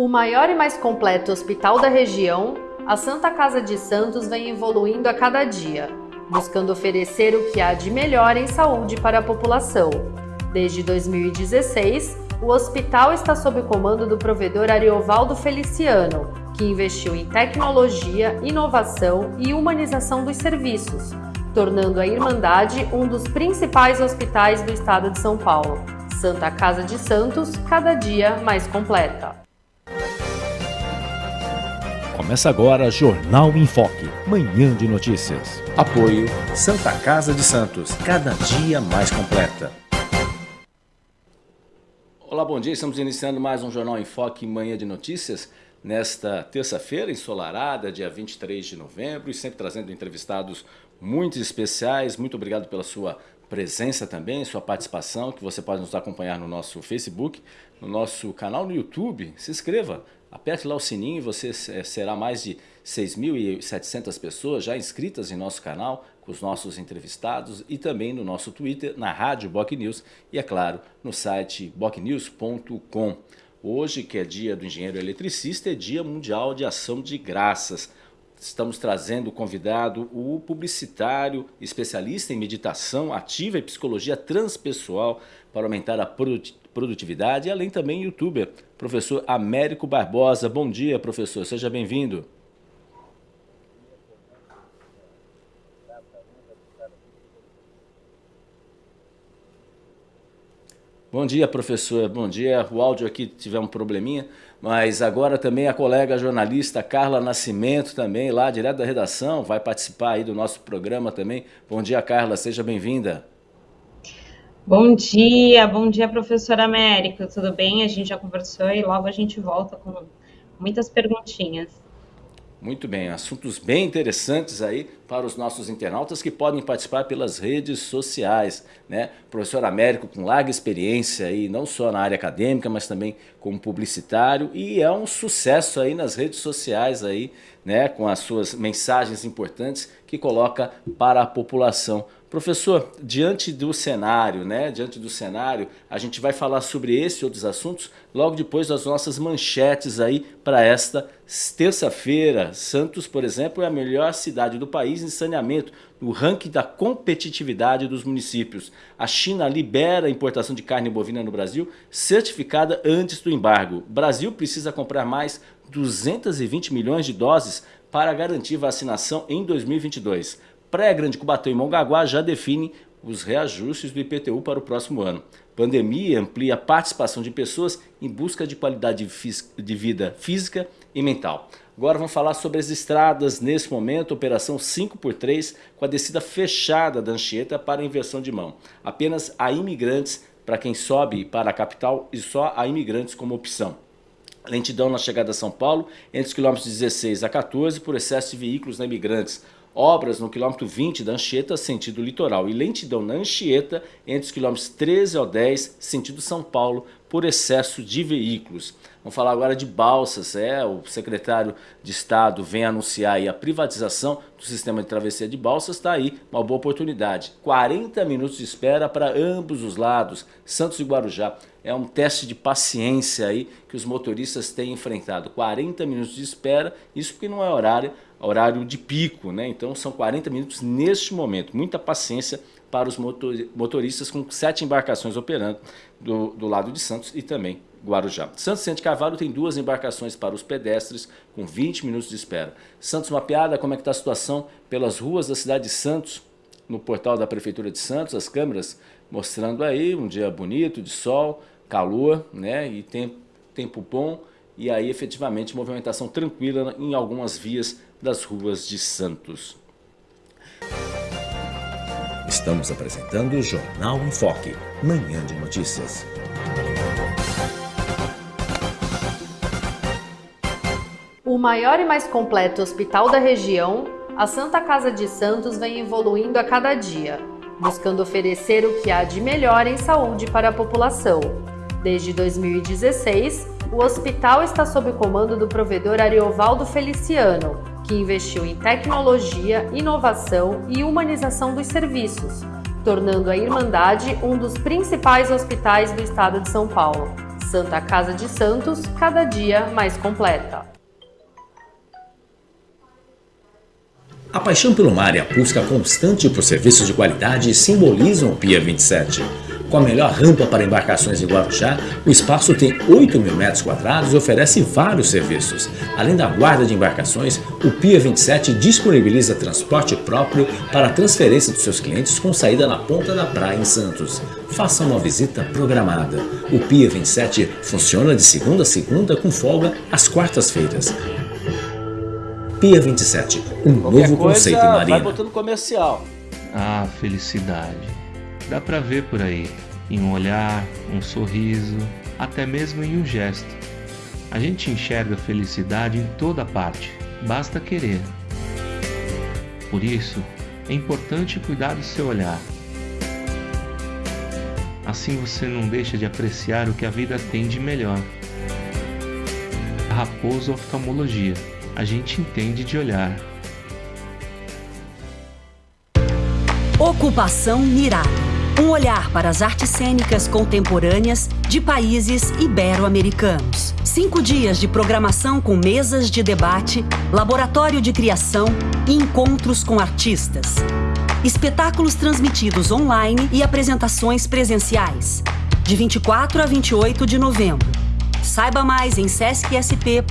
O maior e mais completo hospital da região, a Santa Casa de Santos vem evoluindo a cada dia, buscando oferecer o que há de melhor em saúde para a população. Desde 2016, o hospital está sob o comando do provedor Ariovaldo Feliciano, que investiu em tecnologia, inovação e humanização dos serviços, tornando a Irmandade um dos principais hospitais do estado de São Paulo. Santa Casa de Santos, cada dia mais completa. Começa agora Jornal em Foque, manhã de notícias. Apoio Santa Casa de Santos, cada dia mais completa. Olá, bom dia. Estamos iniciando mais um Jornal em Foque, manhã de notícias. Nesta terça-feira, ensolarada, dia 23 de novembro, e sempre trazendo entrevistados muito especiais. Muito obrigado pela sua presença também, sua participação, que você pode nos acompanhar no nosso Facebook, no nosso canal no YouTube. Se inscreva, Aperte lá o sininho e você será mais de 6.700 pessoas já inscritas em nosso canal, com os nossos entrevistados e também no nosso Twitter, na Rádio Boc News e, é claro, no site bocnews.com. Hoje, que é dia do engenheiro eletricista, é dia mundial de ação de graças. Estamos trazendo convidado o publicitário, especialista em meditação ativa e psicologia transpessoal para aumentar a produtividade e além também youtuber, professor Américo Barbosa. Bom dia, professor, seja bem-vindo. Bom dia, professor. Bom dia. O áudio aqui tiver um probleminha, mas agora também a colega jornalista Carla Nascimento também, lá direto da redação, vai participar aí do nosso programa também. Bom dia, Carla. Seja bem-vinda. Bom dia, bom dia, professor Américo. Tudo bem? A gente já conversou e logo a gente volta com muitas perguntinhas. Muito bem, assuntos bem interessantes aí para os nossos internautas que podem participar pelas redes sociais, né? Professor Américo com larga experiência aí, não só na área acadêmica, mas também como publicitário e é um sucesso aí nas redes sociais aí, né? Com as suas mensagens importantes que coloca para a população. Professor, diante do cenário, né, diante do cenário, a gente vai falar sobre esse e outros assuntos logo depois das nossas manchetes aí para esta terça-feira. Santos, por exemplo, é a melhor cidade do país em saneamento no ranking da competitividade dos municípios. A China libera a importação de carne bovina no Brasil, certificada antes do embargo. O Brasil precisa comprar mais 220 milhões de doses para garantir vacinação em 2022 pré-Grande Cubatão e Mongaguá já definem os reajustes do IPTU para o próximo ano. Pandemia amplia a participação de pessoas em busca de qualidade de vida física e mental. Agora vamos falar sobre as estradas nesse momento, operação 5x3 com a descida fechada da Anchieta para inversão de mão. Apenas a imigrantes para quem sobe para a capital e só a imigrantes como opção. Lentidão na chegada a São Paulo entre os quilômetros 16 a 14 por excesso de veículos na imigrantes obras no quilômetro 20 da Anchieta, sentido litoral, e lentidão na Anchieta, entre os quilômetros 13 ao 10, sentido São Paulo, por excesso de veículos. Vamos falar agora de balsas, é, o secretário de Estado vem anunciar a privatização do sistema de travessia de balsas, está aí uma boa oportunidade. 40 minutos de espera para ambos os lados, Santos e Guarujá. É um teste de paciência aí que os motoristas têm enfrentado. 40 minutos de espera, isso porque não é horário horário de pico, né? Então são 40 minutos neste momento. Muita paciência para os motoristas com sete embarcações operando do, do lado de Santos e também Guarujá. Santos Centro Cavalo tem duas embarcações para os pedestres com 20 minutos de espera. Santos Mapeada, como é que está a situação pelas ruas da cidade de Santos, no portal da Prefeitura de Santos, as câmeras mostrando aí um dia bonito, de sol, calor, né? E tempo, tempo bom, e aí efetivamente movimentação tranquila em algumas vias das ruas de Santos. Estamos apresentando o Jornal em Foque, manhã de notícias. O maior e mais completo hospital da região, a Santa Casa de Santos vem evoluindo a cada dia, buscando oferecer o que há de melhor em saúde para a população. Desde 2016, o hospital está sob o comando do provedor Ariovaldo Feliciano, que investiu em tecnologia, inovação e humanização dos serviços, tornando a Irmandade um dos principais hospitais do estado de São Paulo. Santa Casa de Santos, cada dia mais completa. A paixão pelo mar e a busca constante por serviços de qualidade simbolizam o Pia 27. Com a melhor rampa para embarcações em Guarujá, o espaço tem 8 mil metros quadrados e oferece vários serviços. Além da guarda de embarcações, o Pia 27 disponibiliza transporte próprio para a transferência dos seus clientes com saída na ponta da praia em Santos. Faça uma visita programada. O Pia 27 funciona de segunda a segunda com folga às quartas-feiras. Pia 27, um Qualquer novo coisa, conceito em Vai marina. botando comercial. Ah, felicidade. Dá pra ver por aí, em um olhar, um sorriso, até mesmo em um gesto. A gente enxerga felicidade em toda parte, basta querer. Por isso, é importante cuidar do seu olhar. Assim você não deixa de apreciar o que a vida tem de melhor. Raposo Oftalmologia. A gente entende de olhar. Ocupação Mirada. Um olhar para as artes cênicas contemporâneas de países ibero-americanos. Cinco dias de programação com mesas de debate, laboratório de criação e encontros com artistas. Espetáculos transmitidos online e apresentações presenciais. De 24 a 28 de novembro. Saiba mais em sescsp.org.br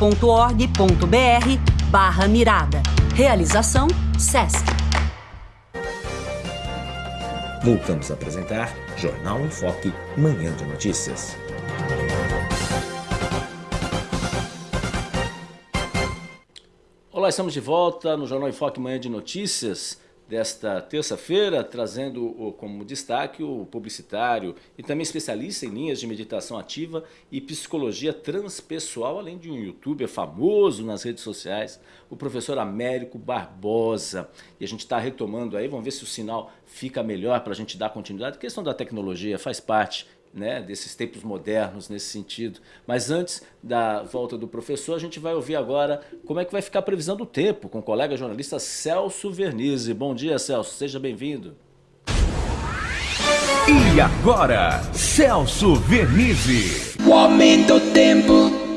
barra mirada. Realização SESC. Voltamos a apresentar Jornal em Foque, Manhã de Notícias. Olá, estamos de volta no Jornal em Foque Manhã de Notícias desta terça-feira, trazendo como destaque o publicitário e também especialista em linhas de meditação ativa e psicologia transpessoal, além de um youtuber famoso nas redes sociais, o professor Américo Barbosa. E a gente está retomando aí, vamos ver se o sinal fica melhor para a gente dar continuidade. A questão da tecnologia faz parte né, desses tempos modernos nesse sentido. Mas antes da volta do professor, a gente vai ouvir agora como é que vai ficar a previsão do tempo com o colega jornalista Celso Vernizzi. Bom dia, Celso, seja bem-vindo. E agora, Celso Vernizzi. O aumento do tempo.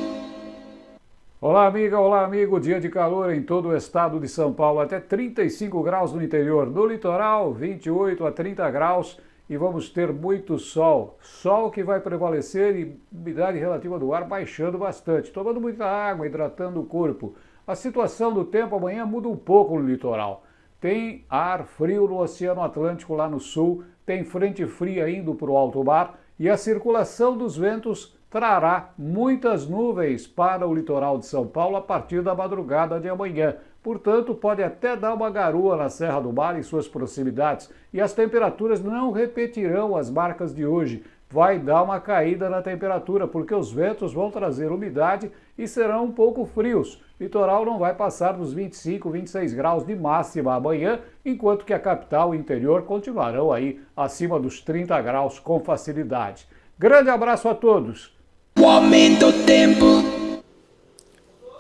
Olá, amiga, olá, amigo. Dia de calor em todo o estado de São Paulo, até 35 graus no interior. No litoral, 28 a 30 graus e vamos ter muito sol. Sol que vai prevalecer e umidade relativa do ar baixando bastante. Tomando muita água, hidratando o corpo. A situação do tempo amanhã muda um pouco no litoral. Tem ar frio no Oceano Atlântico lá no sul, tem frente fria indo para o alto mar e a circulação dos ventos trará muitas nuvens para o litoral de São Paulo a partir da madrugada de amanhã. Portanto, pode até dar uma garoa na Serra do Mar e suas proximidades. E as temperaturas não repetirão as marcas de hoje. Vai dar uma caída na temperatura, porque os ventos vão trazer umidade e serão um pouco frios. Litoral não vai passar dos 25, 26 graus de máxima amanhã, enquanto que a capital e interior continuarão aí acima dos 30 graus com facilidade. Grande abraço a todos! O aumento do tempo.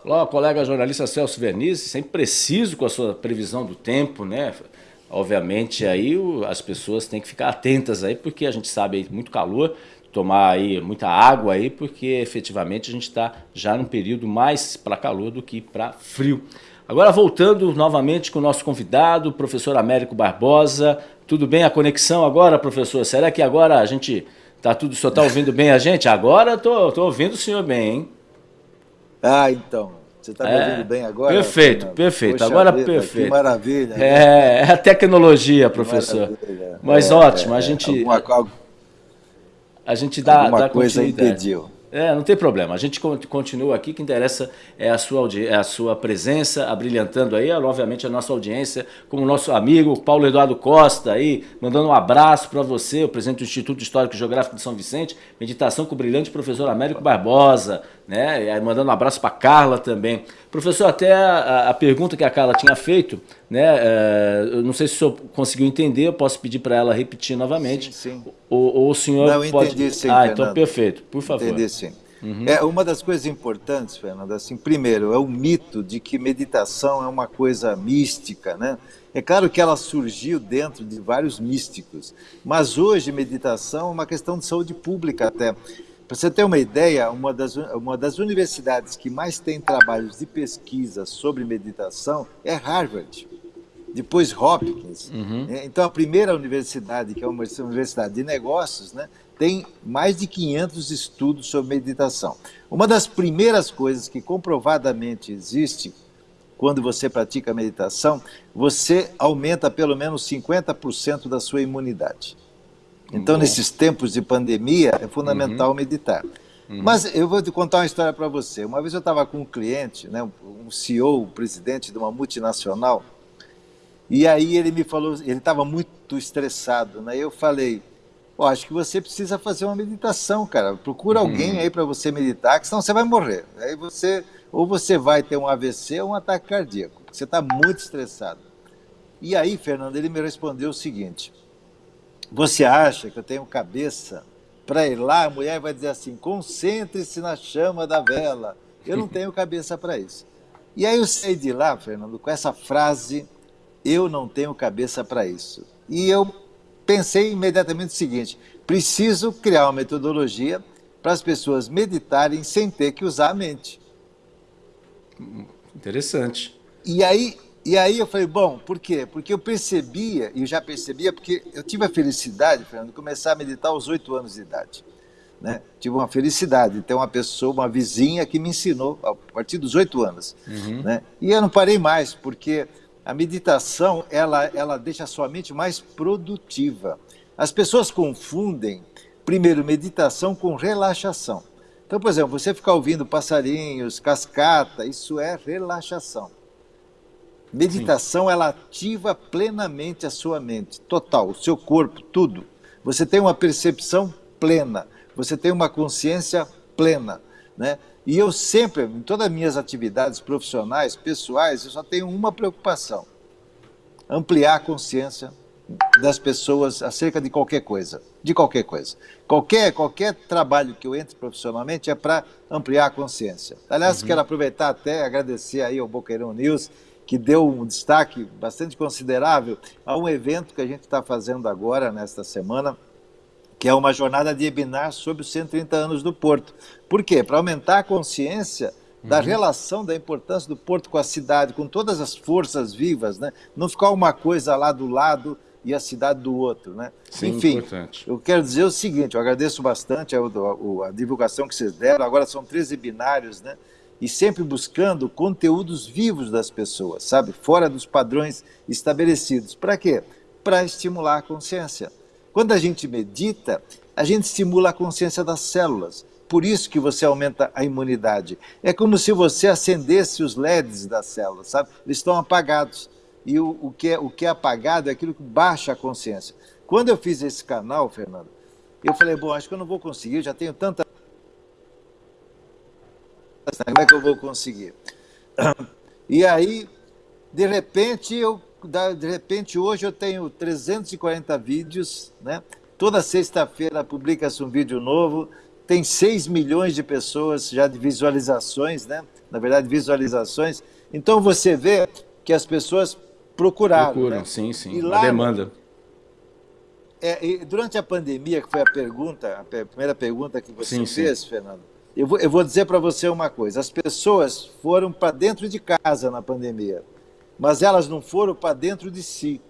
Olá, colega jornalista Celso Vernizzi, sempre preciso com a sua previsão do tempo, né? Obviamente aí as pessoas têm que ficar atentas aí, porque a gente sabe aí muito calor, tomar aí muita água aí, porque efetivamente a gente está já num período mais para calor do que para frio. Agora voltando novamente com o nosso convidado, o professor Américo Barbosa. Tudo bem a conexão agora, professor? Será que agora a gente tá tudo, o senhor está ouvindo bem a gente? Agora tô ouvindo o senhor bem, hein? Ah, então. Você está me É, ouvindo bem agora? perfeito, Fernando? perfeito, Poxa agora vida, perfeito. Que maravilha. né? É, é a tecnologia, professor. Mas É, ótimo, a é, gente, Alguma, a gente dá, alguma dá coisa impediu. É, não tem problema. A gente con- continua aqui. O que interessa é a sua, é a sua presença, abrilhantando aí, obviamente, a nossa audiência, como o nosso amigo Paulo Eduardo Costa aí, mandando um abraço para você, o presidente do Instituto Histórico e Geográfico de São Vicente, meditação com o brilhante professor Américo Barbosa, né? Mandando um abraço para Carla também. Professor, até a, a pergunta que a Carla tinha feito, né? é, eu não sei se o senhor conseguiu entender, eu posso pedir para ela repetir novamente. Sim, sim. Ou, ou o senhor Não, eu pode. entendi sim, ah, então Fernando. perfeito, por favor. Entendi sim. É uma das coisas importantes, Fernando. Assim, primeiro, é o mito de que meditação é uma coisa mística, né? É claro que ela surgiu dentro de vários místicos, mas hoje meditação é uma questão de saúde pública até. Para você ter uma ideia, uma das, uma das universidades que mais tem trabalhos de pesquisa sobre meditação é Harvard, depois Hopkins. Uhum. Né? Então, a primeira universidade, que é uma universidade de negócios, né, tem mais de 500 estudos sobre meditação. Uma das primeiras coisas que comprovadamente existe quando você pratica meditação, você aumenta pelo menos 50% da sua imunidade. Então, Bom. nesses tempos de pandemia, é fundamental uhum. meditar. Uhum. Mas eu vou te contar uma história para você. Uma vez eu estava com um cliente, né, um CEO, um presidente de uma multinacional, e aí ele me falou, ele estava muito estressado, né? Eu falei, oh, acho que você precisa fazer uma meditação, cara. Procura uhum. alguém aí para você meditar, que senão você vai morrer. Aí você ou você vai ter um AVC ou um ataque cardíaco, porque você está muito estressado. E aí, Fernando, ele me respondeu o seguinte: Você acha que eu tenho cabeça para ir lá? A mulher vai dizer assim: concentre-se na chama da vela. Eu não tenho cabeça para isso. E aí eu saí de lá, Fernando, com essa frase: Eu não tenho cabeça para isso. E eu pensei imediatamente o seguinte: preciso criar uma metodologia para as pessoas meditarem sem ter que usar a mente. Interessante. E aí, e aí eu falei, bom, por quê? Porque eu percebia, e já percebia, porque eu tive a felicidade, Fernando, de começar a meditar aos oito anos de idade. Né? Tive uma felicidade de ter uma pessoa, uma vizinha que me ensinou a partir dos oito anos. Uhum. Né? E eu não parei mais, porque a meditação, ela, ela deixa a sua mente mais produtiva. As pessoas confundem, primeiro, meditação com relaxação. Então, por exemplo, você ficar ouvindo passarinhos, cascata, isso é relaxação. Meditação, Sim. ela ativa plenamente a sua mente, total, o seu corpo, tudo. Você tem uma percepção plena, você tem uma consciência plena, né? E eu sempre, em todas as minhas atividades profissionais, pessoais, eu só tenho uma preocupação: ampliar a consciência das pessoas acerca de qualquer coisa, de qualquer coisa. Qualquer, qualquer trabalho que eu entre profissionalmente é para ampliar a consciência. Aliás, uhum. quero aproveitar até agradecer aí ao Boqueirão News, que deu um destaque bastante considerável a um evento que a gente está fazendo agora, nesta semana, que é uma jornada de webinar sobre os 130 anos do Porto. Por quê? Para aumentar a consciência da uhum. relação, da importância do Porto com a cidade, com todas as forças vivas, né? não ficar uma coisa lá do lado e a cidade do outro, né? Sim, Enfim, importante. eu quero dizer o seguinte, eu agradeço bastante a, a, a, divulgação que vocês deram, agora são 13 binários, né? E sempre buscando conteúdos vivos das pessoas, sabe? Fora dos padrões estabelecidos. Para quê? Para estimular a consciência. Quando a gente medita, a gente estimula a consciência das células. Por isso que você aumenta a imunidade. É como se você acendesse os LEDs das células, sabe? Eles estão apagados e o, o, que é, o que é apagado é aquilo que baixa a consciência. Quando eu fiz esse canal, Fernando, eu falei, bom, acho que eu não vou conseguir, já tenho tanta... Como é que eu vou conseguir? E aí, de repente, eu, de repente hoje eu tenho 340 vídeos, né? Toda sexta-feira publica-se um vídeo novo, tem 6 milhões de pessoas já de visualizações, né? Na verdade, visualizações. Então você vê que as pessoas procuraram. Procuram, né? sim, sim. E lá, a demanda. É, durante a pandemia, que foi a pergunta, a primeira pergunta que você sim, fez, sim. Fernando, eu vou, eu vou dizer para você uma coisa: as pessoas foram para dentro de casa na pandemia, mas elas não foram para dentro de si.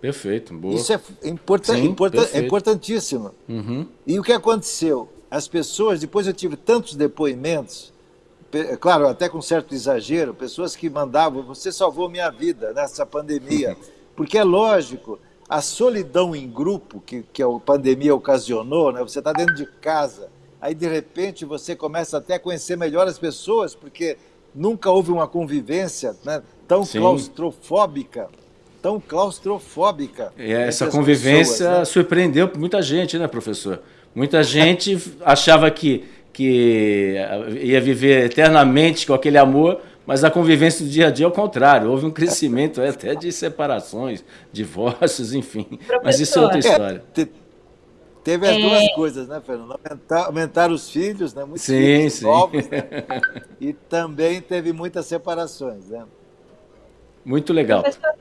Perfeito, boa. Isso é, importan sim, importan é importantíssimo. Uhum. E o que aconteceu? As pessoas, depois eu tive tantos depoimentos claro, até com certo exagero, pessoas que mandavam, você salvou minha vida nessa pandemia. Porque é lógico, a solidão em grupo que, que a pandemia ocasionou, né? você está dentro de casa, aí de repente você começa até a conhecer melhor as pessoas, porque nunca houve uma convivência né, tão Sim. claustrofóbica, tão claustrofóbica. E essa convivência pessoas, né? surpreendeu muita gente, né, professor? Muita gente achava que que ia viver eternamente com aquele amor, mas a convivência do dia a dia é o contrário. Houve um crescimento até de separações, divórcios, enfim. Professor, mas isso é outra história. É, teve as é... duas coisas, né, Fernando? Aumentar, aumentar os filhos, né? Muitos sim, filhos sim. novos, né? E também teve muitas separações, né? Muito legal. Professor,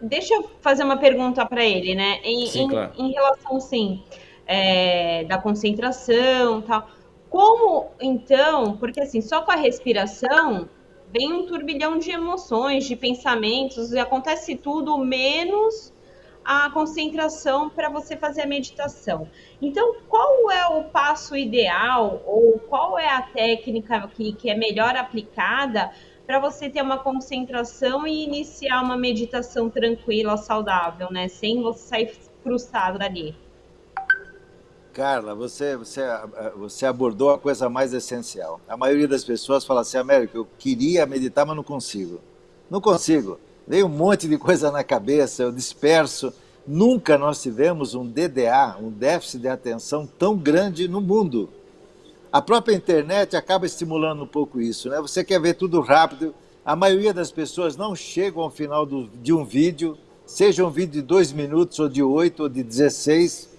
deixa eu fazer uma pergunta para ele, né? Em, sim, claro. em, em relação, sim é, da concentração tal. Como, então, porque assim, só com a respiração vem um turbilhão de emoções, de pensamentos, e acontece tudo menos a concentração para você fazer a meditação. Então, qual é o passo ideal ou qual é a técnica que, que é melhor aplicada para você ter uma concentração e iniciar uma meditação tranquila, saudável, né? Sem você sair frustrado dali. Carla, você, você, você abordou a coisa mais essencial. A maioria das pessoas fala assim, América, eu queria meditar, mas não consigo. Não consigo. Veio um monte de coisa na cabeça, eu disperso. Nunca nós tivemos um DDA, um déficit de atenção tão grande no mundo. A própria internet acaba estimulando um pouco isso, né? Você quer ver tudo rápido. A maioria das pessoas não chegam ao final do, de um vídeo, seja um vídeo de dois minutos, ou de oito, ou de 16,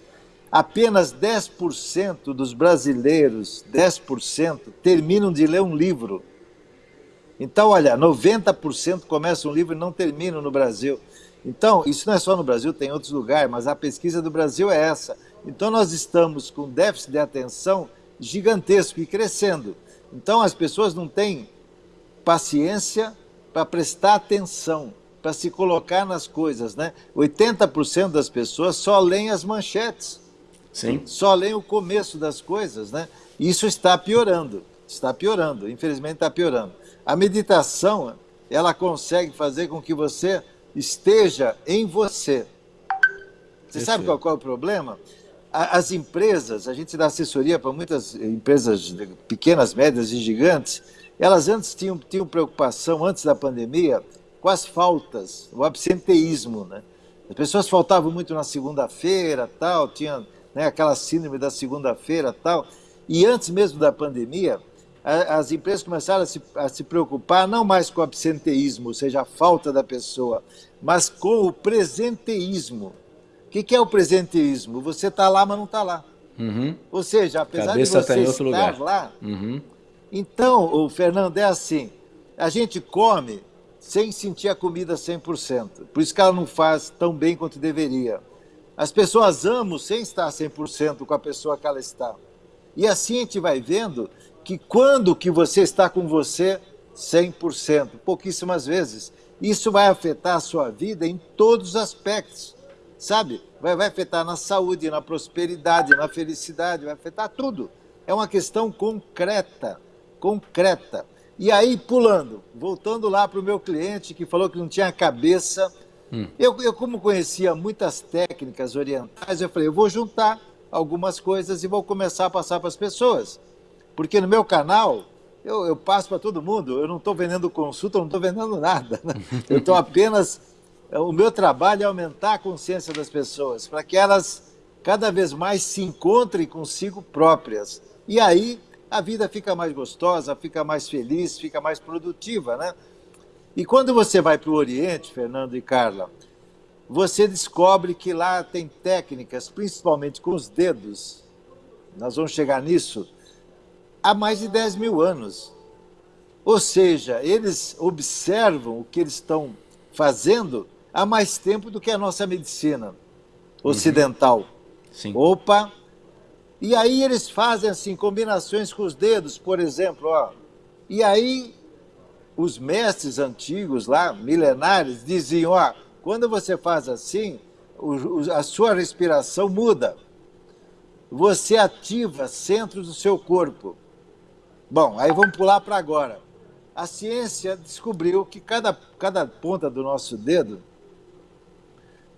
apenas 10% dos brasileiros, 10%, terminam de ler um livro. Então, olha, 90% começam um livro e não terminam no Brasil. Então, isso não é só no Brasil, tem outros lugares, mas a pesquisa do Brasil é essa. Então, nós estamos com déficit de atenção gigantesco e crescendo. Então, as pessoas não têm paciência para prestar atenção, para se colocar nas coisas. Né? 80% das pessoas só leem as manchetes. Sim. Só leem o começo das coisas, né? Isso está piorando, está piorando, infelizmente está piorando. A meditação, ela consegue fazer com que você esteja em você. Você sabe qual, qual é o problema? As empresas, a gente dá assessoria para muitas empresas pequenas, médias e gigantes, elas antes tinham, tinham preocupação, antes da pandemia, com as faltas, o absenteísmo, né? As pessoas faltavam muito na segunda-feira, tal, tinha né, aquela síndrome da segunda-feira tal. E antes mesmo da pandemia, as empresas começaram a se, a se preocupar não mais com o absenteísmo, ou seja, a falta da pessoa, mas com o presenteísmo. O que, que é o presenteísmo? Você está lá, mas não está lá. Uhum. Ou seja, apesar Cabeça de tá você estar lugar. lá... Uhum. Então, o Fernando, é assim, a gente come sem sentir a comida 100%. Por isso que ela não faz tão bem quanto deveria. As pessoas amam sem estar 100% com a pessoa que ela está. E assim a gente vai vendo que quando que você está com você 100%, pouquíssimas vezes, isso vai afetar a sua vida em todos os aspectos, sabe? Vai, vai afetar na saúde, na prosperidade, na felicidade, vai afetar tudo. É uma questão concreta, concreta. E aí, pulando, voltando lá para o meu cliente que falou que não tinha cabeça Hum. Eu, eu, como conhecia muitas técnicas orientais, eu falei, eu vou juntar algumas coisas e vou começar a passar para as pessoas. Porque no meu canal, eu, eu passo para todo mundo, eu não estou vendendo consulta, eu não estou vendendo nada. Né? Eu estou apenas... O meu trabalho é aumentar a consciência das pessoas, para que elas cada vez mais se encontrem consigo próprias. E aí a vida fica mais gostosa, fica mais feliz, fica mais produtiva, né? E quando você vai para o Oriente, Fernando e Carla, você descobre que lá tem técnicas, principalmente com os dedos, nós vamos chegar nisso, há mais de 10 mil anos. Ou seja, eles observam o que eles estão fazendo há mais tempo do que a nossa medicina ocidental. Uhum. Sim. Opa! E aí eles fazem assim, combinações com os dedos, por exemplo, ó. E aí os mestres antigos lá, milenares, diziam, ó, quando você faz assim, a sua respiração muda. Você ativa centros do seu corpo. Bom, aí vamos pular para agora. A ciência descobriu que cada, cada ponta do nosso dedo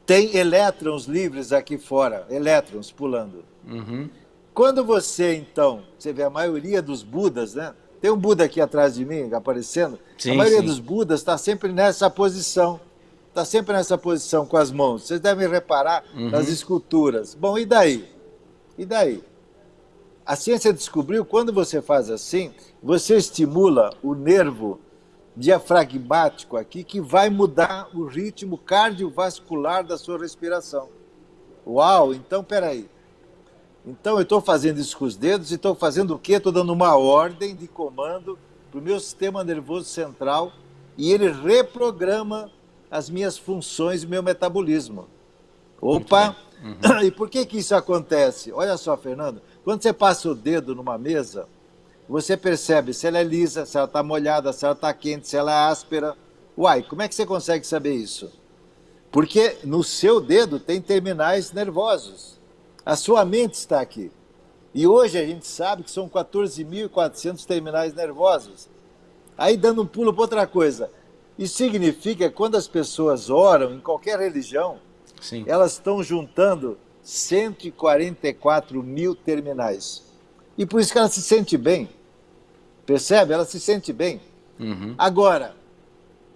tem elétrons livres aqui fora, elétrons pulando. Uhum. Quando você, então, você vê a maioria dos Budas, né? Tem um Buda aqui atrás de mim, aparecendo. Sim, a maioria sim. dos Budas está sempre nessa posição. Está sempre nessa posição com as mãos. Vocês devem reparar uhum. nas esculturas. Bom, e daí? E daí? A ciência descobriu quando você faz assim, você estimula o nervo diafragmático aqui que vai mudar o ritmo cardiovascular da sua respiração. Uau, então peraí. Então eu estou fazendo isso com os dedos e estou fazendo o quê? Estou dando uma ordem de comando para o meu sistema nervoso central e ele reprograma as minhas funções e meu metabolismo. Opa! Uhum. E por que, que isso acontece? Olha só, Fernando, quando você passa o dedo numa mesa, você percebe se ela é lisa, se ela está molhada, se ela está quente, se ela é áspera. Uai, como é que você consegue saber isso? Porque no seu dedo tem terminais nervosos. A sua mente está aqui. E hoje a gente sabe que são 14.400 terminais nervosos. Aí dando um pulo para outra coisa. Isso significa que quando as pessoas oram em qualquer religião, Sim. elas estão juntando 144 mil terminais. E por isso que ela se sente bem. Percebe? Ela se sente bem. Uhum. Agora,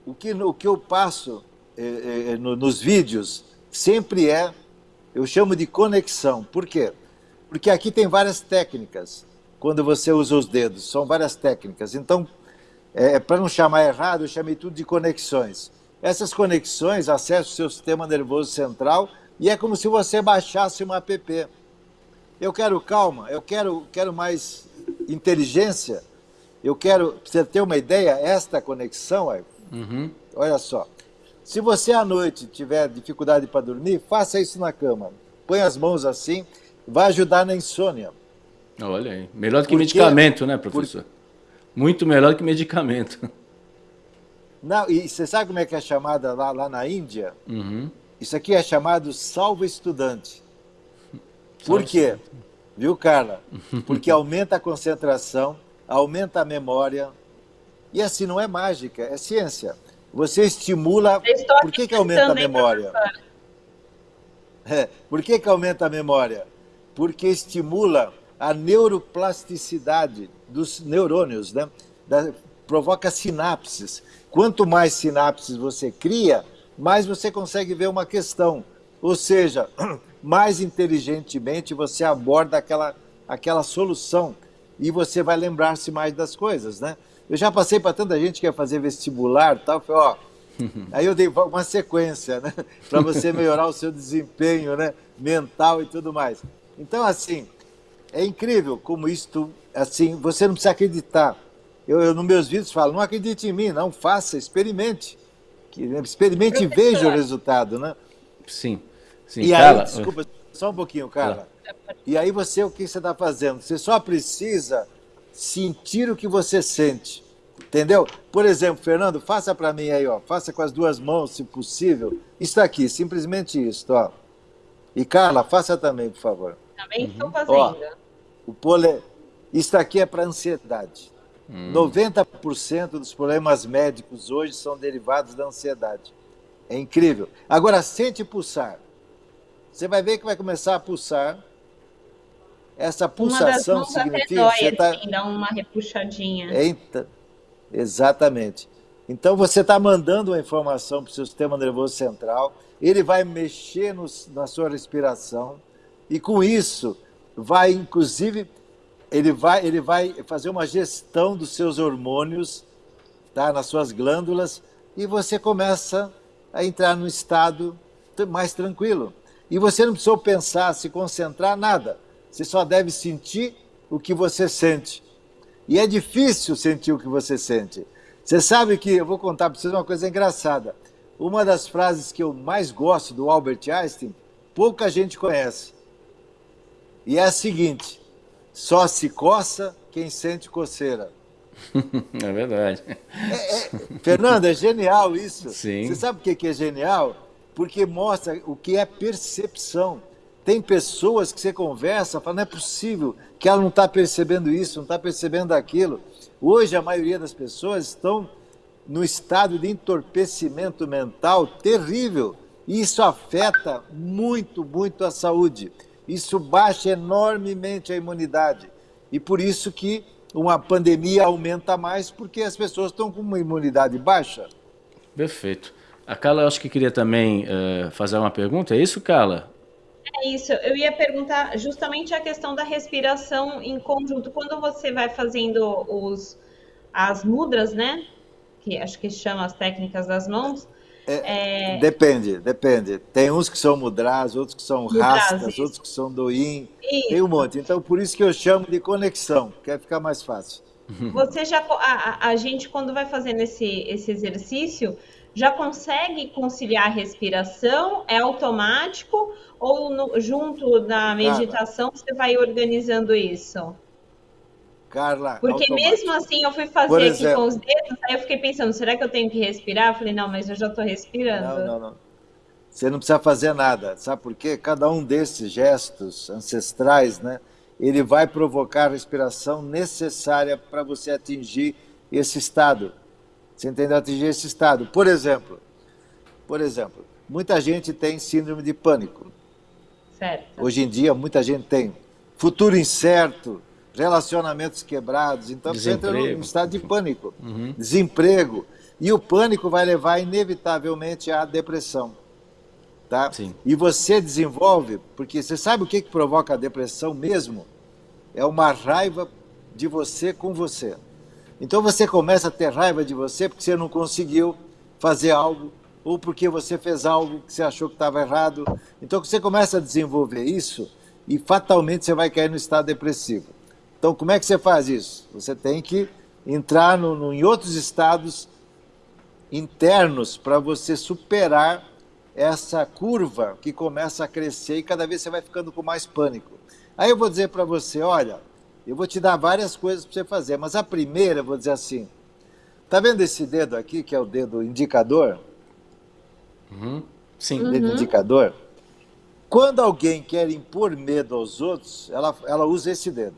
o que, o que eu passo é, é, no, nos vídeos sempre é, eu chamo de conexão. Por quê? Porque aqui tem várias técnicas, quando você usa os dedos, são várias técnicas. Então, é, para não chamar errado, eu chamei tudo de conexões. Essas conexões acessam o seu sistema nervoso central e é como se você baixasse uma app. Eu quero calma, eu quero, quero mais inteligência, eu quero, você ter uma ideia, esta conexão, uhum. olha só, se você à noite tiver dificuldade para dormir, faça isso na cama. Põe as mãos assim, vai ajudar na insônia. Olha aí, melhor do que Porque, medicamento, né, professor? Por... Muito melhor do que medicamento. Não, e você sabe como é que é chamada lá, lá na Índia? Uhum. Isso aqui é chamado salvo estudante. Por quê? Viu, Carla? Porque aumenta a concentração, aumenta a memória. E assim, não é mágica, é ciência. Você estimula. Por que, que aumenta a memória? É, por que, que aumenta a memória? Porque estimula a neuroplasticidade dos neurônios, né? Da, provoca sinapses. Quanto mais sinapses você cria, mais você consegue ver uma questão. Ou seja, mais inteligentemente você aborda aquela, aquela solução e você vai lembrar-se mais das coisas, né? Eu já passei para tanta gente que quer fazer vestibular tal, falei, ó, aí eu dei uma sequência, né? Para você melhorar o seu desempenho, né? Mental e tudo mais. Então, assim, é incrível como isto, assim, você não precisa acreditar. Eu, eu nos meus vídeos falo, não acredite em mim, não, faça, experimente. Experimente e veja o resultado, né? Sim. Sim, e Carla, aí, desculpa, só um pouquinho, Carla. E aí você, o que você está fazendo? Você só precisa sentir o que você sente. Entendeu? Por exemplo, Fernando, faça para mim aí, ó. Faça com as duas mãos, se possível. Isso aqui, simplesmente isso, ó. E Carla, faça também, por favor. Também estou uhum. fazendo. Ó, o pole... Isso aqui é para ansiedade. Hum. 90% dos problemas médicos hoje são derivados da ansiedade. É incrível. Agora, sente pulsar. Você vai ver que vai começar a pulsar. Essa pulsação uma das significa dói, que você está. Assim, dá uma repuxadinha. Eita, exatamente. Então você está mandando uma informação para o seu sistema nervoso central, ele vai mexer no, na sua respiração, e com isso vai, inclusive, ele vai, ele vai fazer uma gestão dos seus hormônios, tá, nas suas glândulas, e você começa a entrar num estado mais tranquilo. E você não precisa pensar, se concentrar, nada. Você só deve sentir o que você sente. E é difícil sentir o que você sente. Você sabe que, eu vou contar para vocês uma coisa engraçada. Uma das frases que eu mais gosto do Albert Einstein, pouca gente conhece. E é a seguinte: só se coça quem sente coceira. É verdade. É, é, Fernando, é genial isso. Sim. Você sabe o que é genial? porque mostra o que é percepção. Tem pessoas que você conversa, fala, não é possível que ela não está percebendo isso, não está percebendo aquilo. Hoje a maioria das pessoas estão no estado de entorpecimento mental terrível. E isso afeta muito, muito a saúde. Isso baixa enormemente a imunidade. E por isso que uma pandemia aumenta mais, porque as pessoas estão com uma imunidade baixa. Perfeito. A Carla, acho que queria também uh, fazer uma pergunta. É isso, Carla? É isso. Eu ia perguntar justamente a questão da respiração em conjunto. Quando você vai fazendo os, as mudras, né? Que acho que chama as técnicas das mãos. É, é... Depende, depende. Tem uns que são mudras, outros que são mudras, rastas, isso. outros que são doin. Tem um monte. Então, por isso que eu chamo de conexão, quer ficar mais fácil. Você já, a, a gente quando vai fazendo esse, esse exercício, já consegue conciliar a respiração? É automático? Ou no, junto da meditação você vai organizando isso? Carla, Porque mesmo assim eu fui fazer Por aqui exemplo- com os dedos, aí eu fiquei pensando, será que eu tenho que respirar? Eu falei, não, mas eu já tô respirando. Não, não, não. Você não precisa fazer nada. Sabe por quê? Cada um desses gestos ancestrais, né? Ele vai provocar a respiração necessária para você atingir esse estado. Você entendeu? Atingir esse estado. Por exemplo, por exemplo, muita gente tem síndrome de pânico. Certo. Hoje em dia, muita gente tem futuro incerto, relacionamentos quebrados. Então, você entra num Desemprego. estado de pânico, Uhum. desemprego. E o pânico vai levar, inevitavelmente, à depressão. Tá? E você desenvolve, porque você sabe o que, que provoca a depressão mesmo? É uma raiva de você com você. Então você começa a ter raiva de você porque você não conseguiu fazer algo, ou porque você fez algo que você achou que estava errado. Então você começa a desenvolver isso e fatalmente você vai cair no estado depressivo. Então como é que você faz isso? Você tem que entrar no, no- em outros estados internos para você superar essa curva que começa a crescer e cada vez você vai ficando com mais pânico. Aí eu vou dizer para você, olha, eu vou te dar várias coisas para você fazer, mas a primeira eu vou dizer assim, tá vendo esse dedo aqui, que é o dedo indicador? Uhum. Sim. Dedo indicador? Quando alguém quer impor medo aos outros, ela, ela usa esse dedo.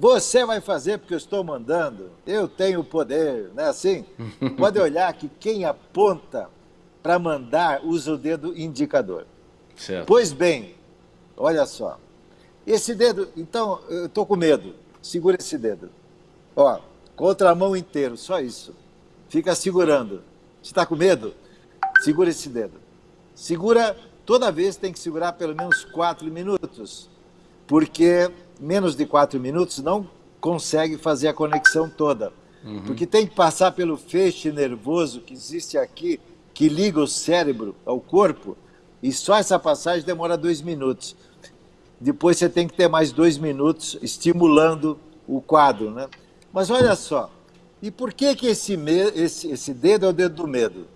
Você vai fazer porque eu estou mandando, eu tenho o poder, não é assim? Pode olhar que quem aponta para mandar usa o dedo indicador. Certo. Pois bem, olha só. Esse dedo, então, eu estou com medo. Segura esse dedo. Ó, contra a mão inteiro, só isso. Fica segurando. Você está com medo? Segura esse dedo. Segura, toda vez tem que segurar pelo menos quatro minutos. Porque menos de quatro minutos não consegue fazer a conexão toda. Porque tem que passar pelo feixe nervoso que existe aqui, que liga o cérebro ao corpo, e só essa passagem demora dois minutos. Depois você tem que ter mais dois minutos estimulando o quadro, né? Mas olha só, e por que que esse, esse, esse dedo é o dedo do medo?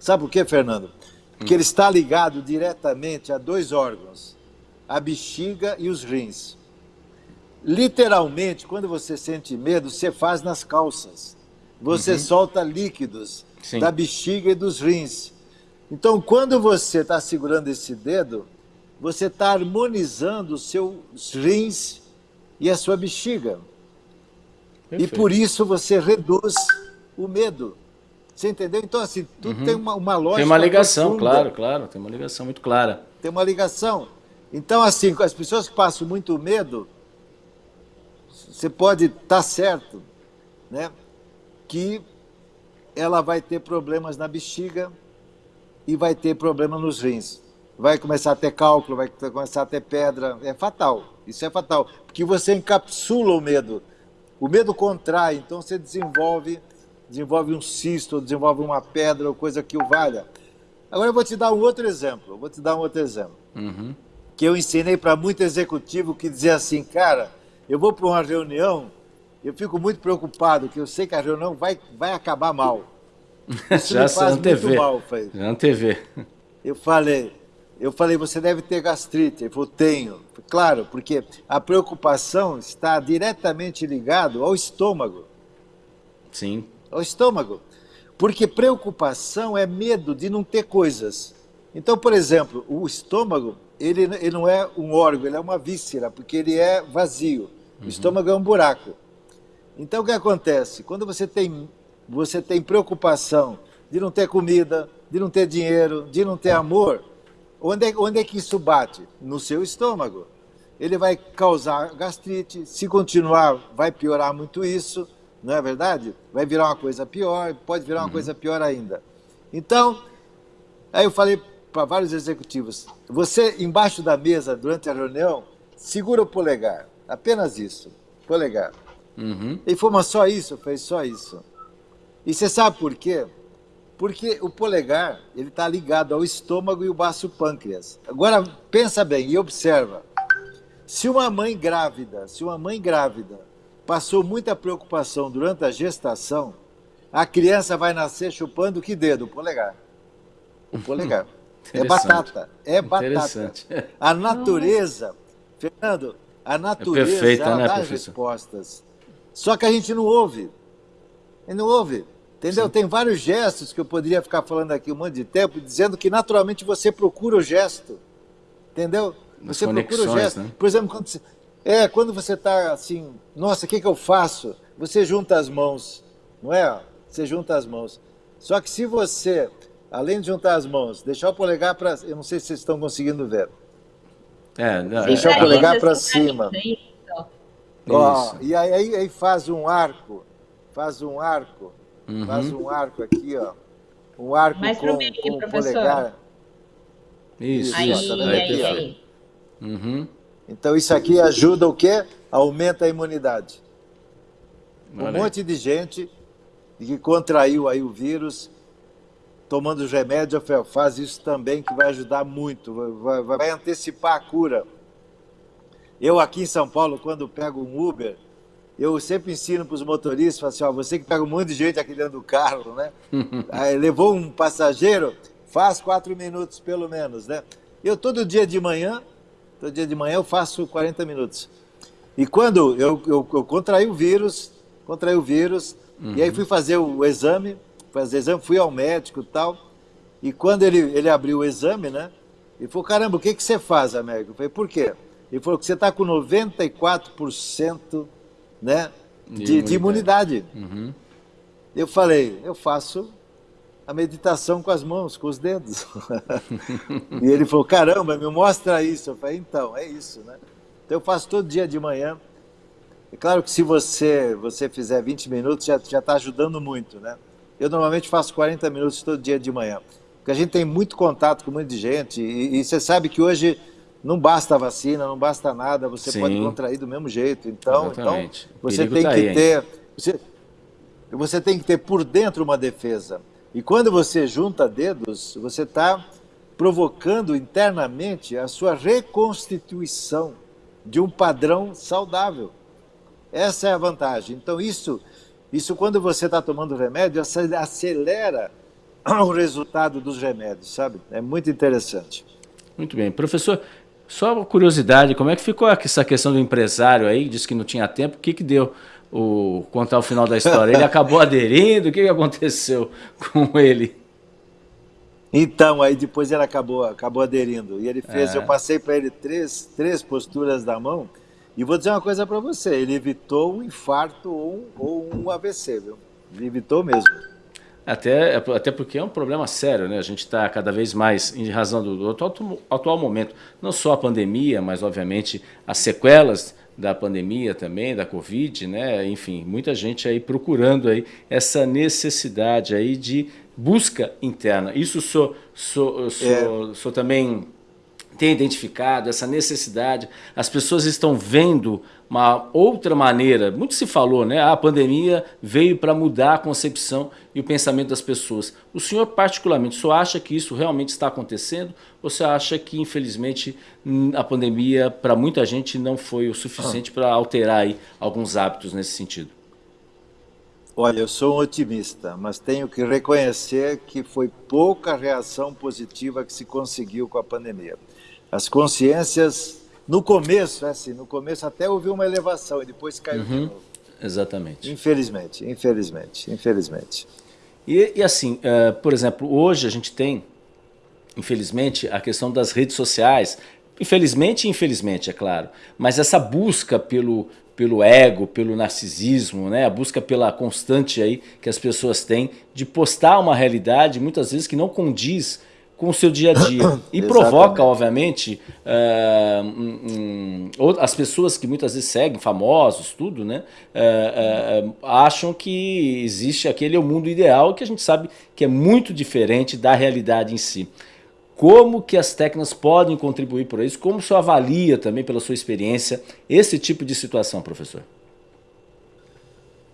Sabe por quê, Fernando? Porque ele está ligado diretamente a dois órgãos, a bexiga e os rins. Literalmente, quando você sente medo, você faz nas calças. Você Uhum. solta líquidos Sim. da bexiga e dos rins. Então, quando você está segurando esse dedo, você está harmonizando os seus rins e a sua bexiga. E Perfeito. por isso você reduz o medo. Você entendeu? Então, assim, tudo Uhum. tem uma, uma lógica. Tem uma ligação, profunda. claro, claro. Tem uma ligação muito clara. Tem uma ligação. Então, assim, com as pessoas que passam muito medo, você pode estar certo, né? Que ela vai ter problemas na bexiga e vai ter problema nos rins. Vai começar a ter cálculo, vai começar a ter pedra. É fatal. Isso é fatal. Porque você encapsula o medo. O medo contrai, então você desenvolve, desenvolve um cisto, desenvolve uma pedra ou coisa que o valha. Agora eu vou te dar um outro exemplo. Vou te dar um outro exemplo Uhum. Que eu ensinei para muito executivo que dizia assim, cara, eu vou para uma reunião, eu fico muito preocupado, que eu sei que a reunião vai, vai acabar mal. Isso Já me faz antevê. muito mal, falei. Já antevê. Eu falei, eu falei, você deve ter gastrite. Ele falou, tenho. Claro, porque a preocupação está diretamente ligado ao estômago Sim. ao estômago. Porque preocupação é medo de não ter coisas. Então, por exemplo, o estômago, ele, ele não é um órgão, ele é uma víscera, porque ele é vazio. O estômago é um buraco. Então, o que acontece? Quando você tem, você tem preocupação de não ter comida, de não ter dinheiro, de não ter amor, onde é, onde é que isso bate? No seu estômago. Ele vai causar gastrite, se continuar, vai piorar muito isso, não é verdade? Vai virar uma coisa pior, pode virar uma coisa pior ainda. Então, aí eu falei para vários executivos: você embaixo da mesa durante a reunião, segura o polegar, apenas isso, polegar. Uhum. Ele falou, mas só isso? Eu falei, só isso. E você sabe por quê? Porque o polegar, ele está ligado ao estômago e o baço pâncreas. Agora, pensa bem e observa. Se uma mãe grávida, se uma mãe grávida passou muita preocupação durante a gestação, A criança vai nascer chupando que dedo? O polegar. O polegar. é batata. É batata. A natureza, Fernando, a natureza é perfeita, né, dá professor? respostas. Só que a gente não ouve. E não ouve. Entendeu? Sim. Tem vários gestos que eu poderia ficar falando aqui um monte de tempo, dizendo que naturalmente você procura o gesto. Entendeu? você procura o gesto. Né? Por exemplo, quando você, é, quando você está assim, nossa, o que, que eu faço? Você junta as mãos, não é? Você junta as mãos. Só que se você, além de juntar as mãos, deixar o polegar para. Eu não sei se vocês estão conseguindo ver. É, não, deixar é, o polegar para cima. Ó, e aí, aí, faz um arco. Faz um arco Uhum. Faz um arco aqui, ó. Um arco Mais com, meio, com o polegar. Isso, aí, isso. Tá aí, aí. Uhum. Então isso aqui ajuda o quê? Aumenta a imunidade. Um monte de gente que contraiu aí o vírus, tomando os remédios, faz isso também, que vai ajudar muito, vai, vai, vai antecipar a cura. Eu aqui em São Paulo, quando pego um Uber, eu sempre ensino para os motoristas, assim, ó, você que pega um monte de gente aqui dentro do carro, né? Aí, levou um passageiro, faz quatro minutos pelo menos, né? Eu todo dia de manhã, todo dia de manhã eu faço 40 minutos. E quando eu, eu, eu contraí o vírus, contraí o vírus, uhum. e aí fui fazer o exame, fazer exame, fui ao médico e tal, e quando ele, ele abriu o exame, né? Ele falou, caramba, o que, que você faz, Américo? Eu falei, por quê? Ele falou que você está com 94% né, de, de imunidade. Uhum. Eu falei, eu faço a meditação com as mãos, com os dedos. e ele falou, caramba, me mostra isso. Eu falei, então, é isso, né? Então eu faço todo dia de manhã. É claro que se você, você fizer 20 minutos, já está ajudando muito, né? Eu normalmente faço 40 minutos todo dia de manhã. Porque a gente tem muito contato com muita gente e, e você sabe que hoje não basta a vacina, não basta nada, você Sim. pode contrair do mesmo jeito. Então, então você tem tá que aí, ter. Você, você tem que ter por dentro uma defesa. E quando você junta dedos, você está provocando internamente a sua reconstituição de um padrão saudável. Essa é a vantagem. Então, isso, isso quando você está tomando remédio, acelera o resultado dos remédios, sabe? É muito interessante. Muito bem. Professor, só uma curiosidade, como é que ficou essa questão do empresário aí, disse que não tinha tempo, o que que deu o contar o final da história? Ele acabou aderindo, o que, que aconteceu com ele? Então, aí depois ele acabou, acabou aderindo. E ele fez, é. eu passei para ele três, três posturas da mão, e vou dizer uma coisa para você, ele evitou um infarto ou um, ou um AVC, viu? Ele evitou mesmo. Até, até porque é um problema sério, né? A gente está cada vez mais, em razão do, do atual, atual, momento, não só a pandemia, mas obviamente as sequelas da pandemia também, da Covid, né? Enfim, muita gente aí procurando aí essa necessidade aí de busca interna. Isso sou, sou, sou, é. sou também tem identificado essa necessidade. As pessoas estão vendo uma outra maneira. Muito se falou, né? Ah, a pandemia veio para mudar a concepção e o pensamento das pessoas. O senhor, particularmente, só acha que isso realmente está acontecendo? Ou você acha que, infelizmente, a pandemia, para muita gente, não foi o suficiente ah. para alterar aí alguns hábitos nesse sentido? Olha, eu sou um otimista, mas tenho que reconhecer que foi pouca reação positiva que se conseguiu com a pandemia. As consciências no começo, é assim, no começo até houve uma elevação e depois caiu uhum, de novo. Exatamente. Infelizmente, infelizmente, infelizmente. E, e assim, uh, por exemplo, hoje a gente tem, infelizmente, a questão das redes sociais. Infelizmente e infelizmente, é claro. Mas essa busca pelo, pelo ego, pelo narcisismo, né? a busca pela constante aí que as pessoas têm de postar uma realidade, muitas vezes que não condiz com o seu dia a dia. E provoca, obviamente, uh, um, um, as pessoas que muitas vezes seguem, famosos, tudo, né? Uh, uh, acham que existe aquele é o mundo ideal que a gente sabe que é muito diferente da realidade em si. Como que as técnicas podem contribuir para isso? Como o senhor avalia também, pela sua experiência, esse tipo de situação, professor?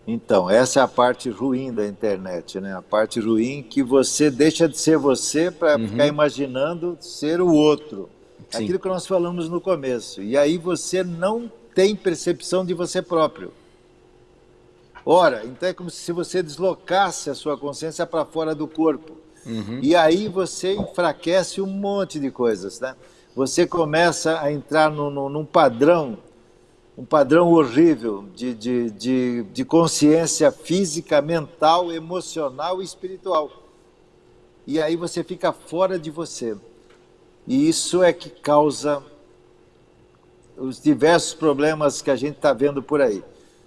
Então, essa é a parte ruim da internet, né? A parte ruim que você deixa de ser você para uhum. ficar imaginando ser o outro. Sim. Aquilo que nós falamos no começo. E aí você não tem percepção de você próprio. Ora, então é como se você deslocasse a sua consciência para fora do corpo. Uhum. E aí você enfraquece um monte de coisas, né? Você começa a entrar no, no, num padrão, um padrão horrível de, de, de, de consciência física, mental, emocional e espiritual. E aí você fica fora de você. E isso é que causa os diversos problemas que a gente está vendo por aí.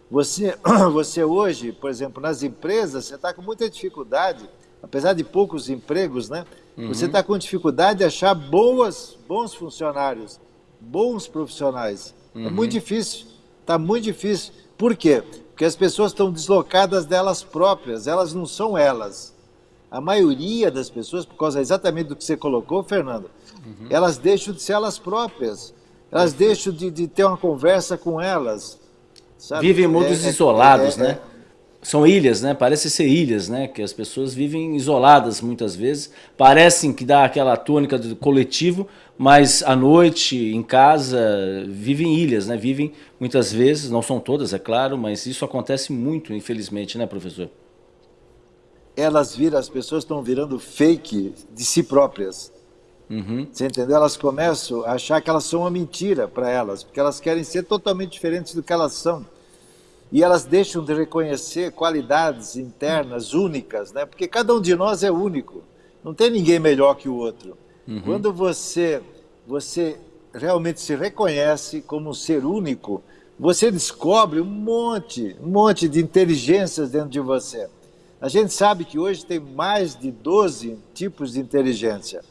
Você, você hoje, por exemplo, nas empresas, você está com muita dificuldade, apesar de poucos empregos, né? Uhum. Você está com dificuldade de achar boas, bons funcionários, bons profissionais. É uhum. É muito difícil, está muito difícil. Por quê? Porque as pessoas estão deslocadas delas próprias, elas não são elas. A maioria das pessoas, por causa exatamente do que você colocou, Fernando, uhum. elas deixam de ser elas próprias. Elas deixam de, de ter uma conversa com elas. Sabe? Vivem em mundos é, é isolados, é, né? É. São ilhas, né? Parece ser ilhas, né? Que as pessoas vivem isoladas muitas vezes. Parecem que dá aquela tônica do coletivo, mas à noite, em casa, vivem ilhas, né? Vivem muitas vezes, não são todas, é claro, mas isso acontece muito, infelizmente, né, professor? Elas viram, as pessoas estão virando fake de si próprias. Uhum. Você entendeu? Elas começam a achar que elas são uma mentira para elas, porque elas querem ser totalmente diferentes do que elas são. E elas deixam de reconhecer qualidades internas únicas, né? Porque cada um de nós é único. Não tem ninguém melhor que o outro. Uhum. Quando você você realmente se reconhece como um ser único, você descobre um monte, um monte de inteligências dentro de você. A gente sabe que hoje tem mais de 12 tipos de inteligência.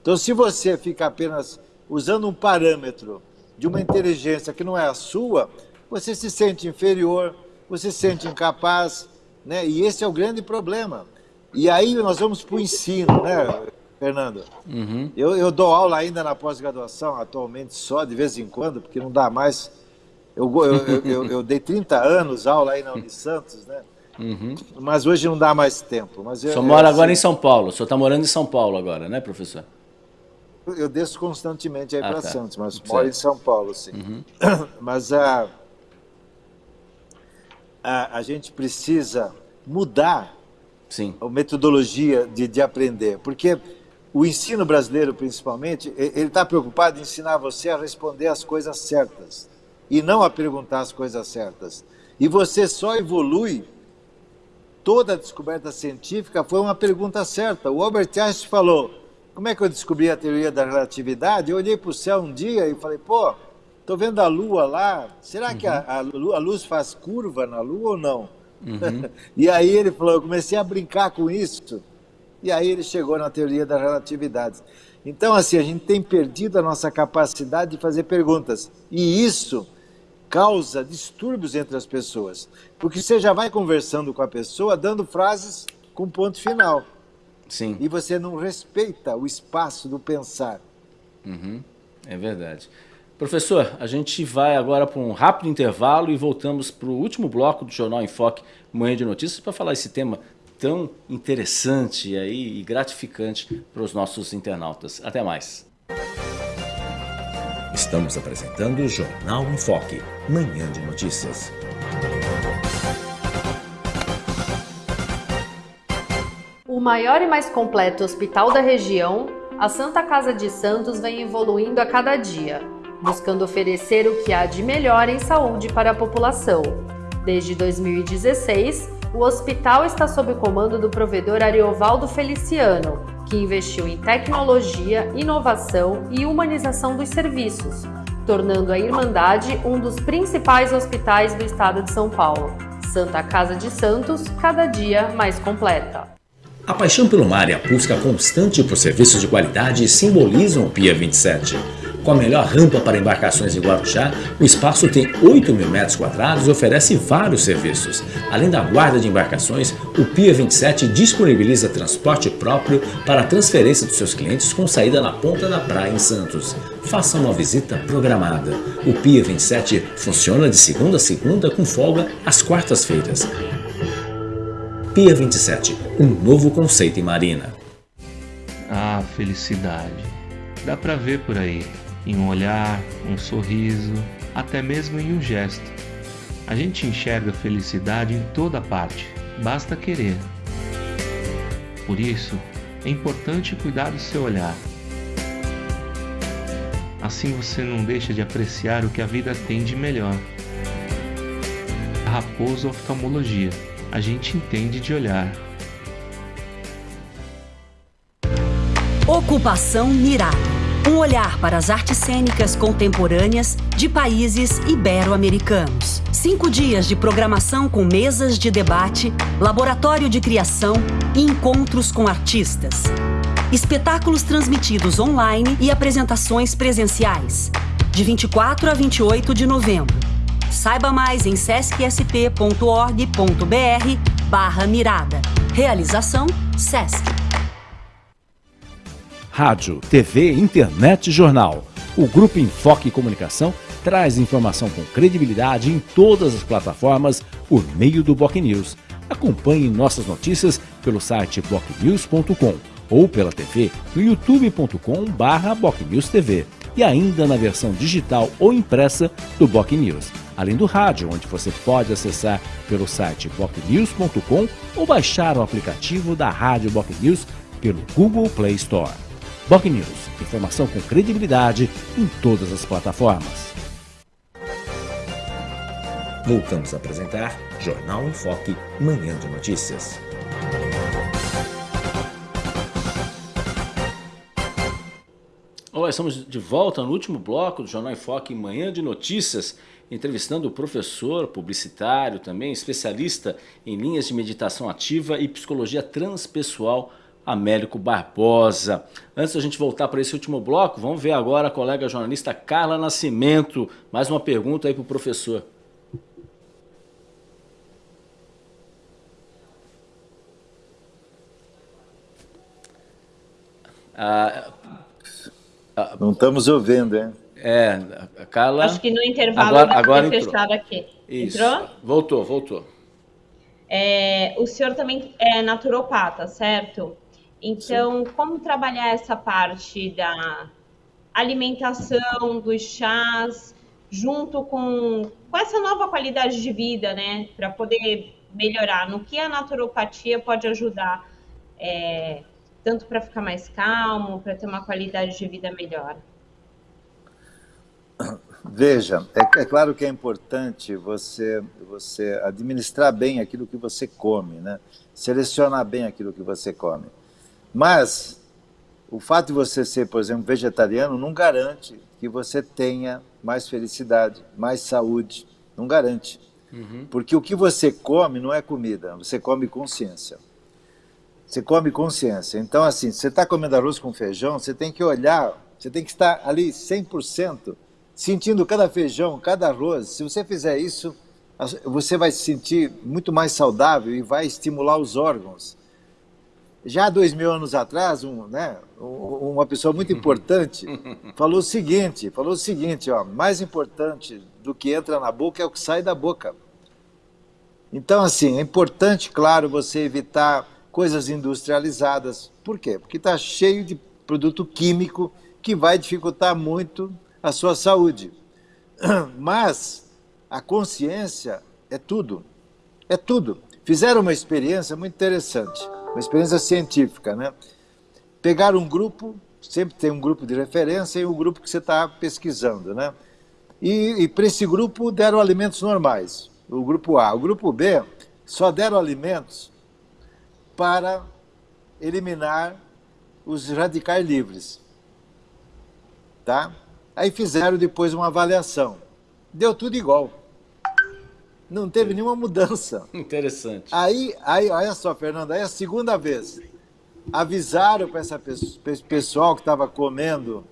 Então, se você fica apenas usando um parâmetro de uma inteligência que não é a sua, você se sente inferior, você se sente incapaz, né? E esse é o grande problema. E aí nós vamos para o ensino, né, Fernando? Uhum. Eu, eu dou aula ainda na pós-graduação, atualmente só, de vez em quando, porque não dá mais. Eu, eu, eu, eu dei 30 anos aula aí na Unisantos, né? Uhum. Mas hoje não dá mais tempo. Mas eu, o senhor mora agora em São Paulo, o senhor está morando em São Paulo agora, né, professor? eu desço constantemente aí ah, para tá. Santos, mas certo. moro em São Paulo, sim. Uhum. Mas a, a, a gente precisa mudar sim. a metodologia de, de aprender, porque o ensino brasileiro, principalmente, ele está preocupado em ensinar você a responder as coisas certas e não a perguntar as coisas certas. E você só evolui. Toda a descoberta científica foi uma pergunta certa. O Albert Einstein falou: como é que eu descobri a teoria da relatividade? Eu olhei para o céu um dia e falei, pô, estou vendo a lua lá, será uhum. que a, a, a, luz faz curva na lua ou não? Uhum. e aí ele falou, eu comecei a brincar com isso, e aí ele chegou na teoria da relatividade. Então, assim, a gente tem perdido a nossa capacidade de fazer perguntas, e isso causa distúrbios entre as pessoas, porque você já vai conversando com a pessoa, dando frases com ponto final. Sim. E você não respeita o espaço do pensar. Uhum. É verdade. Professor, a gente vai agora para um rápido intervalo e voltamos para o último bloco do Jornal Enfoque Manhã de Notícias para falar esse tema tão interessante aí e gratificante para os nossos internautas. Até mais. Estamos apresentando o Jornal Enfoque, Manhã de Notícias. O maior e mais completo hospital da região, a Santa Casa de Santos vem evoluindo a cada dia, buscando oferecer o que há de melhor em saúde para a população. Desde 2016, o hospital está sob o comando do provedor Ariovaldo Feliciano, que investiu em tecnologia, inovação e humanização dos serviços, tornando a Irmandade um dos principais hospitais do estado de São Paulo. Santa Casa de Santos, cada dia mais completa. A paixão pelo mar e a busca constante por serviços de qualidade simbolizam o Pia 27. Com a melhor rampa para embarcações em Guarujá, o espaço tem 8 mil metros quadrados e oferece vários serviços. Além da guarda de embarcações, o Pia 27 disponibiliza transporte próprio para a transferência dos seus clientes com saída na ponta da praia em Santos. Faça uma visita programada. O Pia 27 funciona de segunda a segunda com folga às quartas-feiras. Pia 27, um novo conceito em marina. Ah, felicidade. Dá para ver por aí, em um olhar, um sorriso, até mesmo em um gesto. A gente enxerga felicidade em toda parte, basta querer. Por isso, é importante cuidar do seu olhar. Assim você não deixa de apreciar o que a vida tem de melhor. Raposo Oftalmologia. A gente entende de olhar. Ocupação Mirada. Um olhar para as artes cênicas contemporâneas de países ibero-americanos. Cinco dias de programação com mesas de debate, laboratório de criação e encontros com artistas. Espetáculos transmitidos online e apresentações presenciais. De 24 a 28 de novembro. Saiba mais em sescsp.org.br barra mirada. Realização SESC. Rádio, TV, internet e jornal. O Grupo Enfoque Comunicação traz informação com credibilidade em todas as plataformas por meio do Boc News. Acompanhe nossas notícias pelo site bocnews.com ou pela TV no youtube.com/bocnewstv e ainda na versão digital ou impressa do Boc News, além do rádio, onde você pode acessar pelo site bocnews.com ou baixar o aplicativo da Rádio Boc News pelo Google Play Store. Boc News, informação com credibilidade em todas as plataformas. Voltamos a apresentar Jornal em Foque, Manhã de Notícias. Olá, estamos de volta no último bloco do Jornal em Foque, Manhã de Notícias, entrevistando o professor, publicitário também, especialista em linhas de meditação ativa e psicologia transpessoal, Américo Barbosa. Antes da gente voltar para esse último bloco, vamos ver agora a colega jornalista Carla Nascimento. Mais uma pergunta aí para o professor. Ah, não estamos ouvindo, hein? É, Carla... Acho que no intervalo agora, agora entrou. fechado aqui. Isso. Entrou? Voltou, voltou. É, o senhor também é naturopata, certo? Então, Sim. como trabalhar essa parte da alimentação, dos chás, junto com, com essa nova qualidade de vida, né? Para poder melhorar. No que a naturopatia pode ajudar, é, tanto para ficar mais calmo, para ter uma qualidade de vida melhor? Veja, é, é, claro que é importante você, você administrar bem aquilo que você come, né? selecionar bem aquilo que você come. Mas o fato de você ser, por exemplo, vegetariano não garante que você tenha mais felicidade, mais saúde, não garante. Uhum. Porque o que você come não é comida, você come consciência. Você come consciência. Então, assim, você está comendo arroz com feijão, você tem que olhar, você tem que estar ali 100% sentindo cada feijão, cada arroz. Se você fizer isso, você vai se sentir muito mais saudável e vai estimular os órgãos. Já dois mil anos atrás, um, né, uma pessoa muito importante falou o seguinte, falou o seguinte, ó, mais importante do que entra na boca é o que sai da boca. Então, assim, é importante, claro, você evitar coisas industrializadas. Por quê? Porque está cheio de produto químico que vai dificultar muito a sua saúde. Mas a consciência é tudo. É tudo. Fizeram uma experiência muito interessante, uma experiência científica, né? Pegaram um grupo, sempre tem um grupo de referência e o um grupo que você está pesquisando, né? E, e para esse grupo deram alimentos normais, o grupo A. O grupo B só deram alimentos para eliminar os radicais livres, tá? Aí fizeram depois uma avaliação. Deu tudo igual. Não teve nenhuma mudança. Interessante. Aí, aí olha só, Fernando, aí a segunda vez. Avisaram para esse pessoal que estava comendo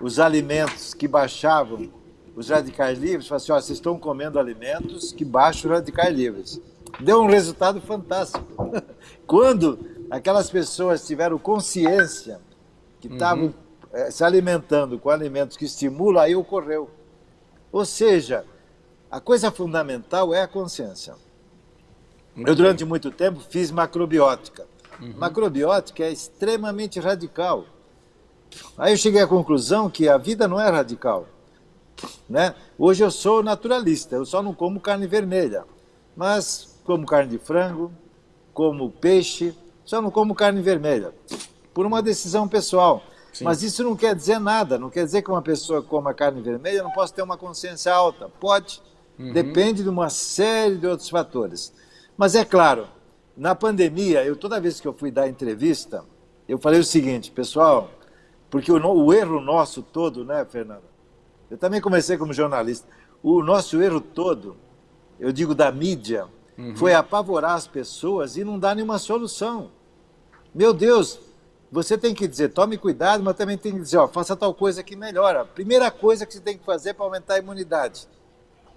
os alimentos que baixavam os radicais livres, falaram assim, ó, vocês estão comendo alimentos que baixam os radicais livres. Deu um resultado fantástico. Quando aquelas pessoas tiveram consciência que estavam uhum é, se alimentando com alimentos que estimulam, aí ocorreu. Ou seja, a coisa fundamental é a consciência. Eu, durante muito tempo, fiz macrobiótica. Uhum. Macrobiótica é extremamente radical. Aí eu cheguei à conclusão que a vida não é radical, Né? Hoje eu sou naturalista, eu só não como carne vermelha, mas como carne de frango, como peixe, só não como carne vermelha, por uma decisão pessoal. Sim. Mas isso não quer dizer nada, não quer dizer que uma pessoa coma carne vermelha não possa ter uma consciência alta. Pode, uhum. depende de uma série de outros fatores. Mas é claro, na pandemia, eu toda vez que eu fui dar entrevista, eu falei o seguinte, pessoal, porque o, o erro nosso todo, né, Fernando? Eu também comecei como jornalista. O nosso erro todo, eu digo da mídia, uhum. foi apavorar as pessoas e não dar nenhuma solução. Meu Deus, você tem que dizer, tome cuidado, mas também tem que dizer, ó, faça tal coisa que melhora. Primeira coisa que você tem que fazer para aumentar a imunidade: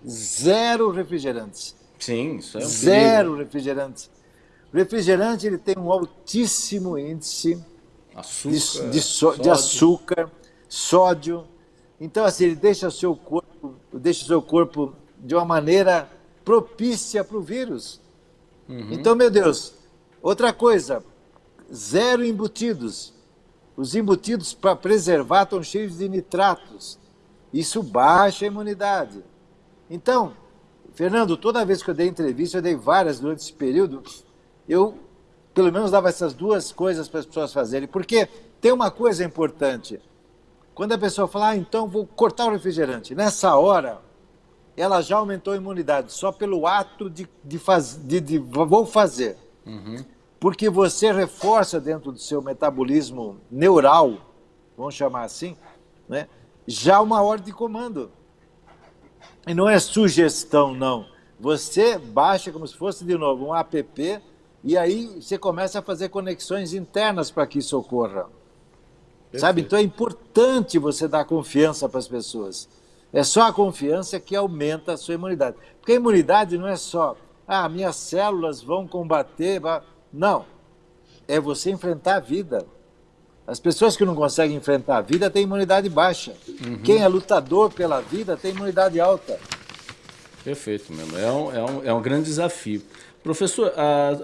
zero refrigerantes. Sim, isso é um Zero perigo. refrigerantes. O refrigerante ele tem um altíssimo índice açúcar, de, de, so, de, açúcar, sódio. Então, assim, ele deixa o seu corpo, deixa o seu corpo de uma maneira propícia para o vírus. Uhum. Então, meu Deus, outra coisa, zero embutidos. Os embutidos para preservar estão cheios de nitratos. Isso baixa a imunidade. Então, Fernando, toda vez que eu dei entrevista, eu dei várias durante esse período, eu pelo menos dava essas duas coisas para as pessoas fazerem. Porque tem uma coisa importante. Quando a pessoa fala, ah, então vou cortar o refrigerante, nessa hora, ela já aumentou a imunidade, só pelo ato de, de, faz, de, de vou fazer. Uhum porque você reforça dentro do seu metabolismo neural, vamos chamar assim, né, já uma ordem de comando. E não é sugestão, não. Você baixa como se fosse, de novo, um app e aí você começa a fazer conexões internas para que isso ocorra. Perfeito. Sabe? Então é importante você dar confiança para as pessoas. É só a confiança que aumenta a sua imunidade. Porque a imunidade não é só, ah, minhas células vão combater. Não. É você enfrentar a vida. As pessoas que não conseguem enfrentar a vida têm imunidade baixa. Uhum. Quem é lutador pela vida tem imunidade alta. Perfeito mesmo. É um, é um, é um grande desafio. Professor,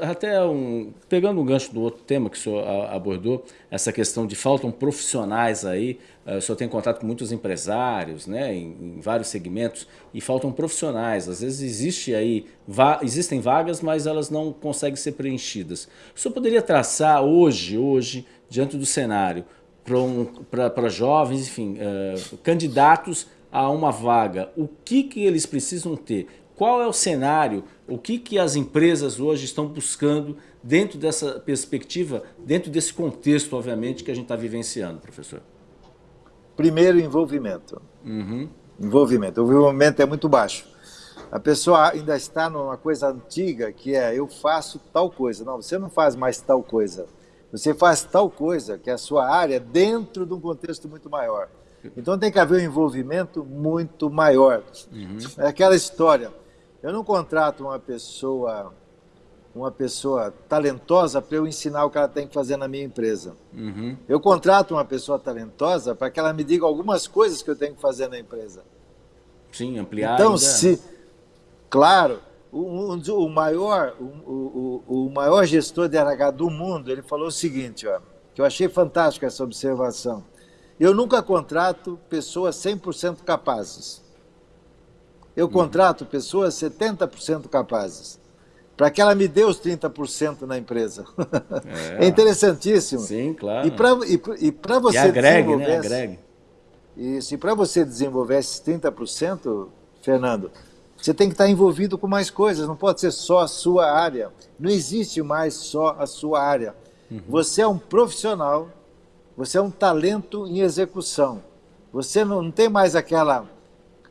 até um, pegando um gancho do outro tema que o senhor abordou, essa questão de faltam profissionais aí, eh, o senhor tem contato com muitos empresários, né, em, em vários segmentos, e faltam profissionais. Às vezes existe aí, va existem vagas, mas elas não conseguem ser preenchidas. O senhor poderia traçar hoje, hoje, diante do cenário, para um, jovens, enfim, uh, candidatos a uma vaga, o que, que eles precisam ter? Qual é o cenário, o que, que as empresas hoje estão buscando dentro dessa perspectiva, dentro desse contexto, obviamente, que a gente está vivenciando, professor? Primeiro, envolvimento. Uhum. Envolvimento. O envolvimento é muito baixo. A pessoa ainda está numa coisa antiga, que é eu faço tal coisa. Não, você não faz mais tal coisa. Você faz tal coisa, que é a sua área, dentro de um contexto muito maior. Então tem que haver um envolvimento muito maior. Uhum. É aquela história. Eu não contrato uma pessoa uma pessoa talentosa para eu ensinar o que ela tem que fazer na minha empresa. Uhum. Eu contrato uma pessoa talentosa para que ela me diga algumas coisas que eu tenho que fazer na empresa. Sim, ampliar. Então, ainda. se, claro, o, o, maior, o, o, o, maior gestor de RH do mundo, ele falou o seguinte, ó, que eu achei fantástico essa observação. Eu nunca contrato pessoas 100% capazes eu contrato pessoas 70% capazes, para que ela me dê os 30% na empresa. É. é. interessantíssimo. Sim, claro. E para e, e você e agregue, desenvolver... Né? Agregue. Isso, e para você desenvolver esses 30%, Fernando, você tem que estar envolvido com mais coisas, não pode ser só a sua área. Não existe mais só a sua área. Uhum. Você é um profissional, você é um talento em execução. Você não, não tem mais aquela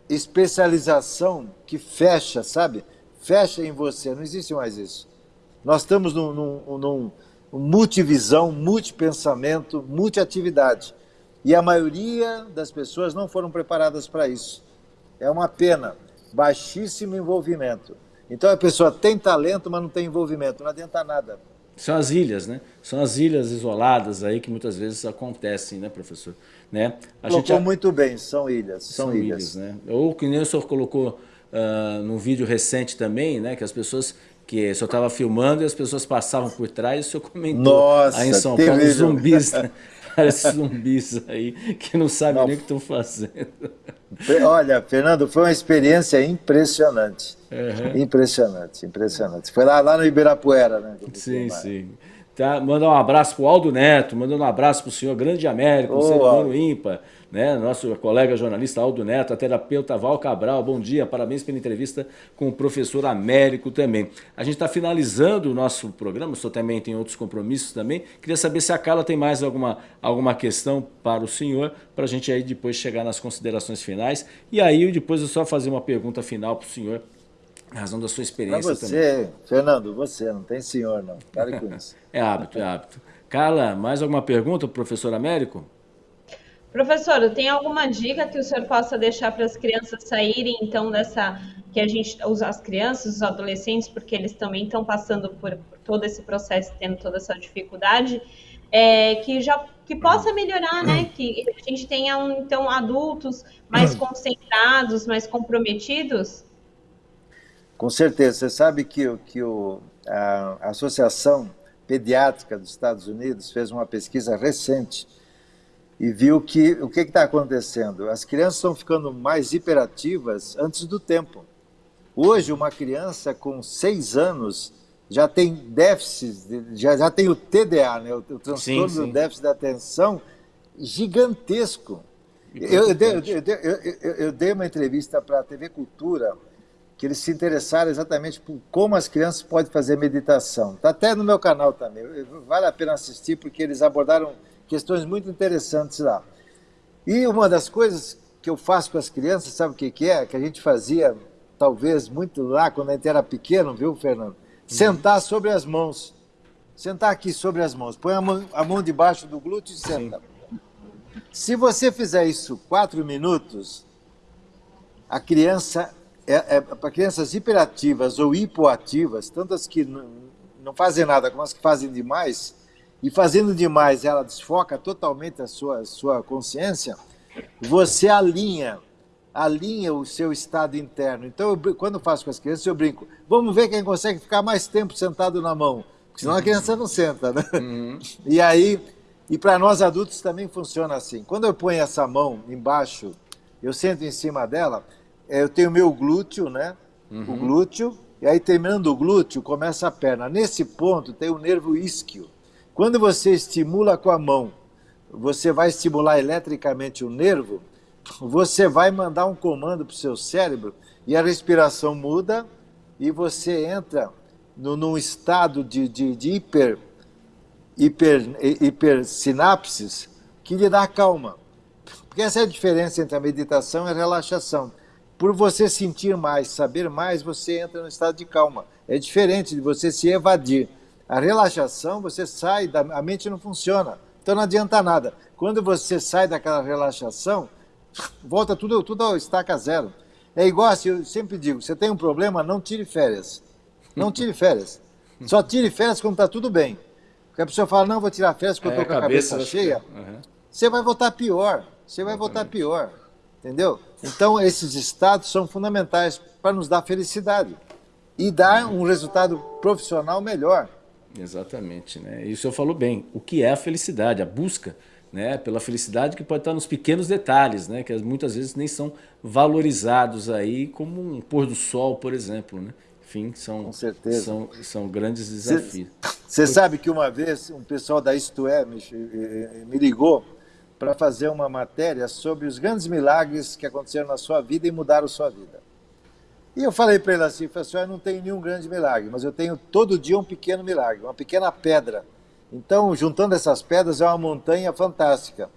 especialização que fecha, sabe? Fecha em você, não existe mais isso. Nós estamos num, num, num multivisão, multipensamento, multiatividade. E a maioria das pessoas não foram preparadas para isso. É uma pena, baixíssimo envolvimento. Então a pessoa tem talento, mas não tem envolvimento, não adianta nada. São as ilhas, né? São as ilhas isoladas aí que muitas vezes acontecem, né, professor? Né? A colocou gente... muito bem, são ilhas, são, são ilhas. ilhas. né? Ou que nem o senhor colocou uh, num vídeo recente também, né, que as pessoas que o senhor estava filmando e as pessoas passavam por trás e o senhor comentou Nossa, aí em São terrível. Paulo, zumbis, parece zumbis aí, que não sabem nem o que estão fazendo. Olha, Fernando, foi uma experiência impressionante. Uhum. Impressionante, impressionante. Foi lá, lá no Ibirapuera, né? Sim, sim. Tá, mandar um abraço para o Aldo Neto, mandando um abraço para o senhor Grande Américo, um ser humano ímpar, né? Nosso colega jornalista Aldo Neto, a terapeuta Val Cabral, bom dia, parabéns pela entrevista com o professor Américo também. A gente está finalizando o nosso programa, o senhor também tem outros compromissos também. Queria saber se a Carla tem mais alguma, alguma questão para o senhor, para a gente aí depois chegar nas considerações finais. E aí depois eu só fazer uma pergunta final para o senhor, razão da sua Pra experiência também. você, Fernando, você, não tem senhor, não. Pare com isso. É hábito, é hábito. Carla, mais alguma pergunta para o professor Américo? Professor, tem alguma dica que o senhor possa deixar para as crianças saírem, então, dessa. que a gente. as crianças, os adolescentes, porque eles também estão passando por, por todo esse processo, tendo toda essa dificuldade, é, que já que possa melhorar, né? Que a gente tenha, um, então, adultos mais concentrados, mais comprometidos. Com certeza. Você sabe que, o- que o, a Associação Pediátrica dos Estados Unidos fez uma pesquisa recente e viu que o que está acontecendo? As crianças estão ficando mais hiperativas antes do tempo. Hoje, uma criança com seis anos já tem déficit, já, já tem o TDA, né? o, o transtorno sim. do déficit da atenção, gigantesco. Eu, eu dei, eu- eu dei uma entrevista para a TV Cultura que eles se interessaram exatamente por como as crianças podem fazer meditação. Está até no meu canal também. Vale a pena assistir porque eles abordaram questões muito interessantes lá. E uma das coisas que eu faço com as crianças, sabe o que, que é? Que a gente fazia, talvez, muito lá quando a gente era pequeno, viu, Fernando? Sentar sobre as mãos. Sentar aqui sobre as mãos. Põe a mão, a mão debaixo do glúteo e senta. Se você fizer isso quatro minutos, a criança, é, é, para crianças hiperativas ou hipoativas, tanto as que não, não fazem nada como as que fazem demais, e fazendo demais ela desfoca totalmente a sua, sua consciência, você alinha, alinha o seu estado interno. Então, eu quando eu faço com as crianças, eu brinco, vamos ver quem consegue ficar mais tempo sentado na mão, porque senão a criança não senta, né? E aí, e para nós adultos também funciona assim. Quando eu ponho essa mão embaixo, eu sento em cima dela, eh, eu tenho o meu glúteo, né? O glúteo, e aí terminando o glúteo, começa a perna. Nesse ponto tem o nervo isquio. Quando você estimula com a mão, você vai estimular eletricamente o nervo, você vai mandar um comando para o seu cérebro e a respiração muda e você entra no, num estado de, de, de hiper, hiper, que lhe dá calma. Porque essa é a diferença entre a meditação e a relaxação. Por você sentir mais, saber mais, você entra no estado de calma. É diferente de você se evadir. A relaxação, você sai, da, a mente não funciona. Então não adianta nada. Quando você sai daquela relaxação, volta tudo, tudo ao estaca zero. É igual assim, eu sempre digo, você tem um problema, não tire férias. Não tire férias. Só tire férias quando está tudo bem. Porque a pessoa fala, não, vou tirar férias porque eu É, estou com a cabeça, vai cheia. Uhum. Você vai voltar pior. Você vai voltar pior. Entendeu? Então, esses estados são fundamentais para nos dar felicidade e dar um resultado profissional melhor. Exatamente, né? E o senhor falou bem. O que é a felicidade? A busca né, pela felicidade que pode estar nos pequenos detalhes, né? Que muitas vezes nem são valorizados aí como um pôr do sol, por exemplo, né? Enfim, são, são, são grandes desafios. Você sabe que uma vez um pessoal da Isto É me, eh, me ligou para fazer uma matéria sobre os grandes milagres que aconteceram na sua vida e mudaram sua vida. E eu falei para ele assim, falei assim, "Olha, eu não tenho nenhum grande milagre, mas eu tenho todo dia um pequeno milagre, uma pequena pedra. Então, juntando essas pedras, é uma montanha fantástica.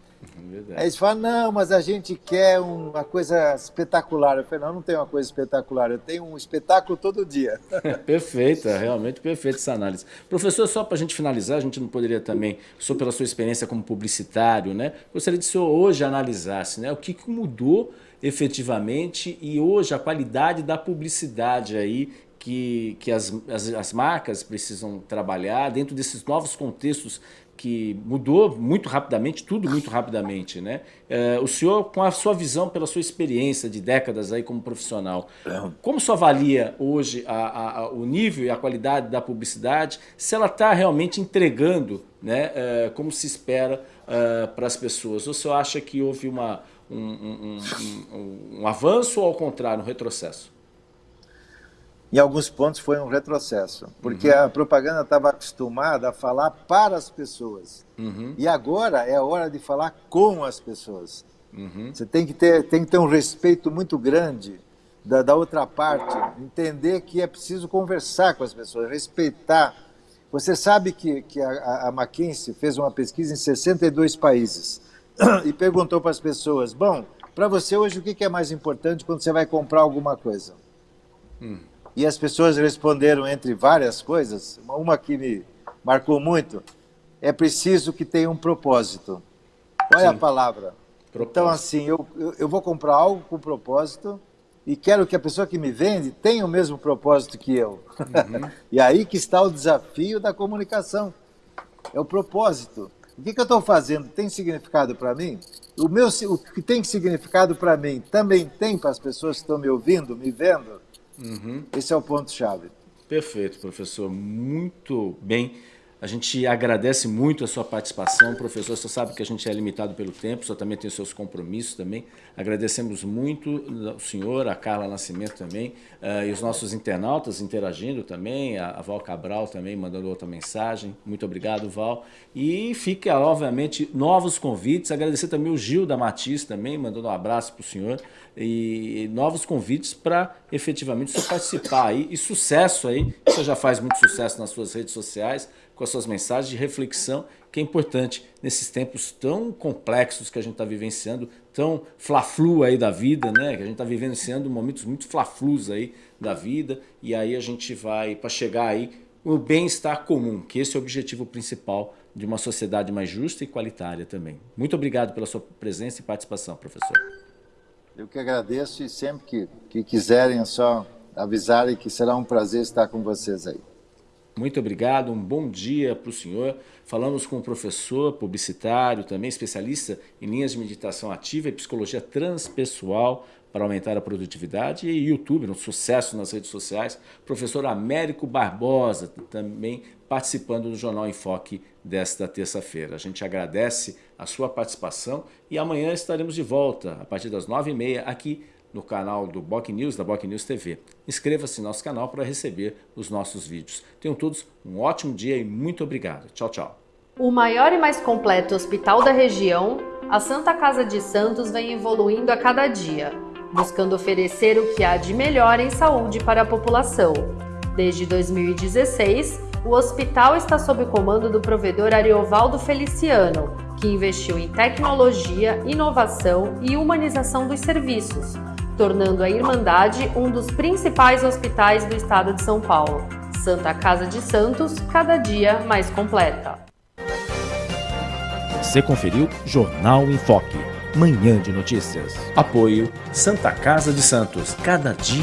Aí eles falam, não, mas a gente quer uma coisa espetacular. Eu falei, não, eu não tenho uma coisa espetacular, eu tenho um espetáculo todo dia. Perfeita, realmente perfeita essa análise. Professor, só para a gente finalizar, a gente não poderia também, só pela sua experiência como publicitário, né? Gostaria de que o senhor hoje analisasse né, o que, que mudou efetivamente e hoje a qualidade da publicidade aí que, que as, as, as marcas precisam trabalhar dentro desses novos contextos que mudou muito rapidamente, tudo muito rapidamente, né? É, o senhor, com a sua visão, pela sua experiência de décadas aí como profissional, como o senhor avalia hoje a, a, o nível e a qualidade da publicidade, se ela está realmente entregando, né, é, como se espera é, para as pessoas? Ou o senhor acha que houve uma, um, um, um, um avanço ou, ao contrário, um retrocesso? em alguns pontos foi um retrocesso, porque uhum. a propaganda estava acostumada a falar para as pessoas. Uhum. E agora é a hora de falar com as pessoas. Uhum. Você tem que, ter, tem que ter um respeito muito grande da, da outra parte, entender que é preciso conversar com as pessoas, respeitar. Você sabe que, que a, a McKinsey fez uma pesquisa em 62 países e perguntou para as pessoas, bom, para você hoje o que é mais importante quando você vai comprar alguma coisa? Hum. E as pessoas responderam entre várias coisas, uma que me marcou muito, é preciso que tenha um propósito. Olha Sim. a palavra. Propósito. Então, assim, eu, eu, eu, vou comprar algo com propósito e quero que a pessoa que me vende tenha o mesmo propósito que eu. Uhum. e aí que está o desafio da comunicação. É o propósito. O que, que eu estou fazendo tem significado para mim? O, meu, o que tem significado para mim também tem para as pessoas que estão me ouvindo, me vendo? Uhum. Esse é o ponto-chave. Perfeito, professor. Muito bem. A gente agradece muito a sua participação, professor. Você sabe que a gente é limitado pelo tempo, só também tem os seus compromissos também. Agradecemos muito o senhor, a Carla Nascimento também, uh, e os nossos internautas interagindo também, a, a, Val Cabral também mandando outra mensagem. Muito obrigado, Val. E fica, obviamente, novos convites. Agradecer também o Gil da Matiz também, mandando um abraço para o senhor. E novos convites para efetivamente o participar aí. E sucesso aí, você já faz muito sucesso nas suas redes sociais com as suas mensagens de reflexão, que é importante nesses tempos tão complexos que a gente está vivenciando, tão fla-flu aí da vida, né? Que a gente está vivenciando momentos muito fla-flus aí da vida, e aí a gente vai para chegar aí o bem-estar comum, que esse é o objetivo principal de uma sociedade mais justa e qualitária também. Muito obrigado pela sua presença e participação, professor. Eu que agradeço e sempre que, que quiserem é só avisarem que será um prazer estar com vocês aí. Muito obrigado, um bom dia para o senhor. Falamos com o professor publicitário, também especialista em linhas de meditação ativa e psicologia transpessoal para aumentar a produtividade e YouTube, um sucesso nas redes sociais, professor Américo Barbosa, também participando do Jornal Enfoque desta terça-feira. A gente agradece a sua participação e amanhã estaremos de volta, a partir das nove e meia, aqui no canal do Boc News, da Boc News TV. Inscreva-se no nosso canal para receber os nossos vídeos. Tenham todos um ótimo dia e muito obrigado. Tchau, tchau. O maior e mais completo hospital da região, a Santa Casa de Santos vem evoluindo a cada dia, buscando oferecer o que há de melhor em saúde para a população. Desde 2016, o hospital está sob o comando do provedor Ariovaldo Feliciano, que investiu em tecnologia, inovação e humanização dos serviços, tornando a Irmandade um dos principais hospitais do estado de São Paulo. Santa Casa de Santos, cada dia mais completa. Você conferiu Jornal em Foque, manhã de notícias. Apoio Santa Casa de Santos, cada dia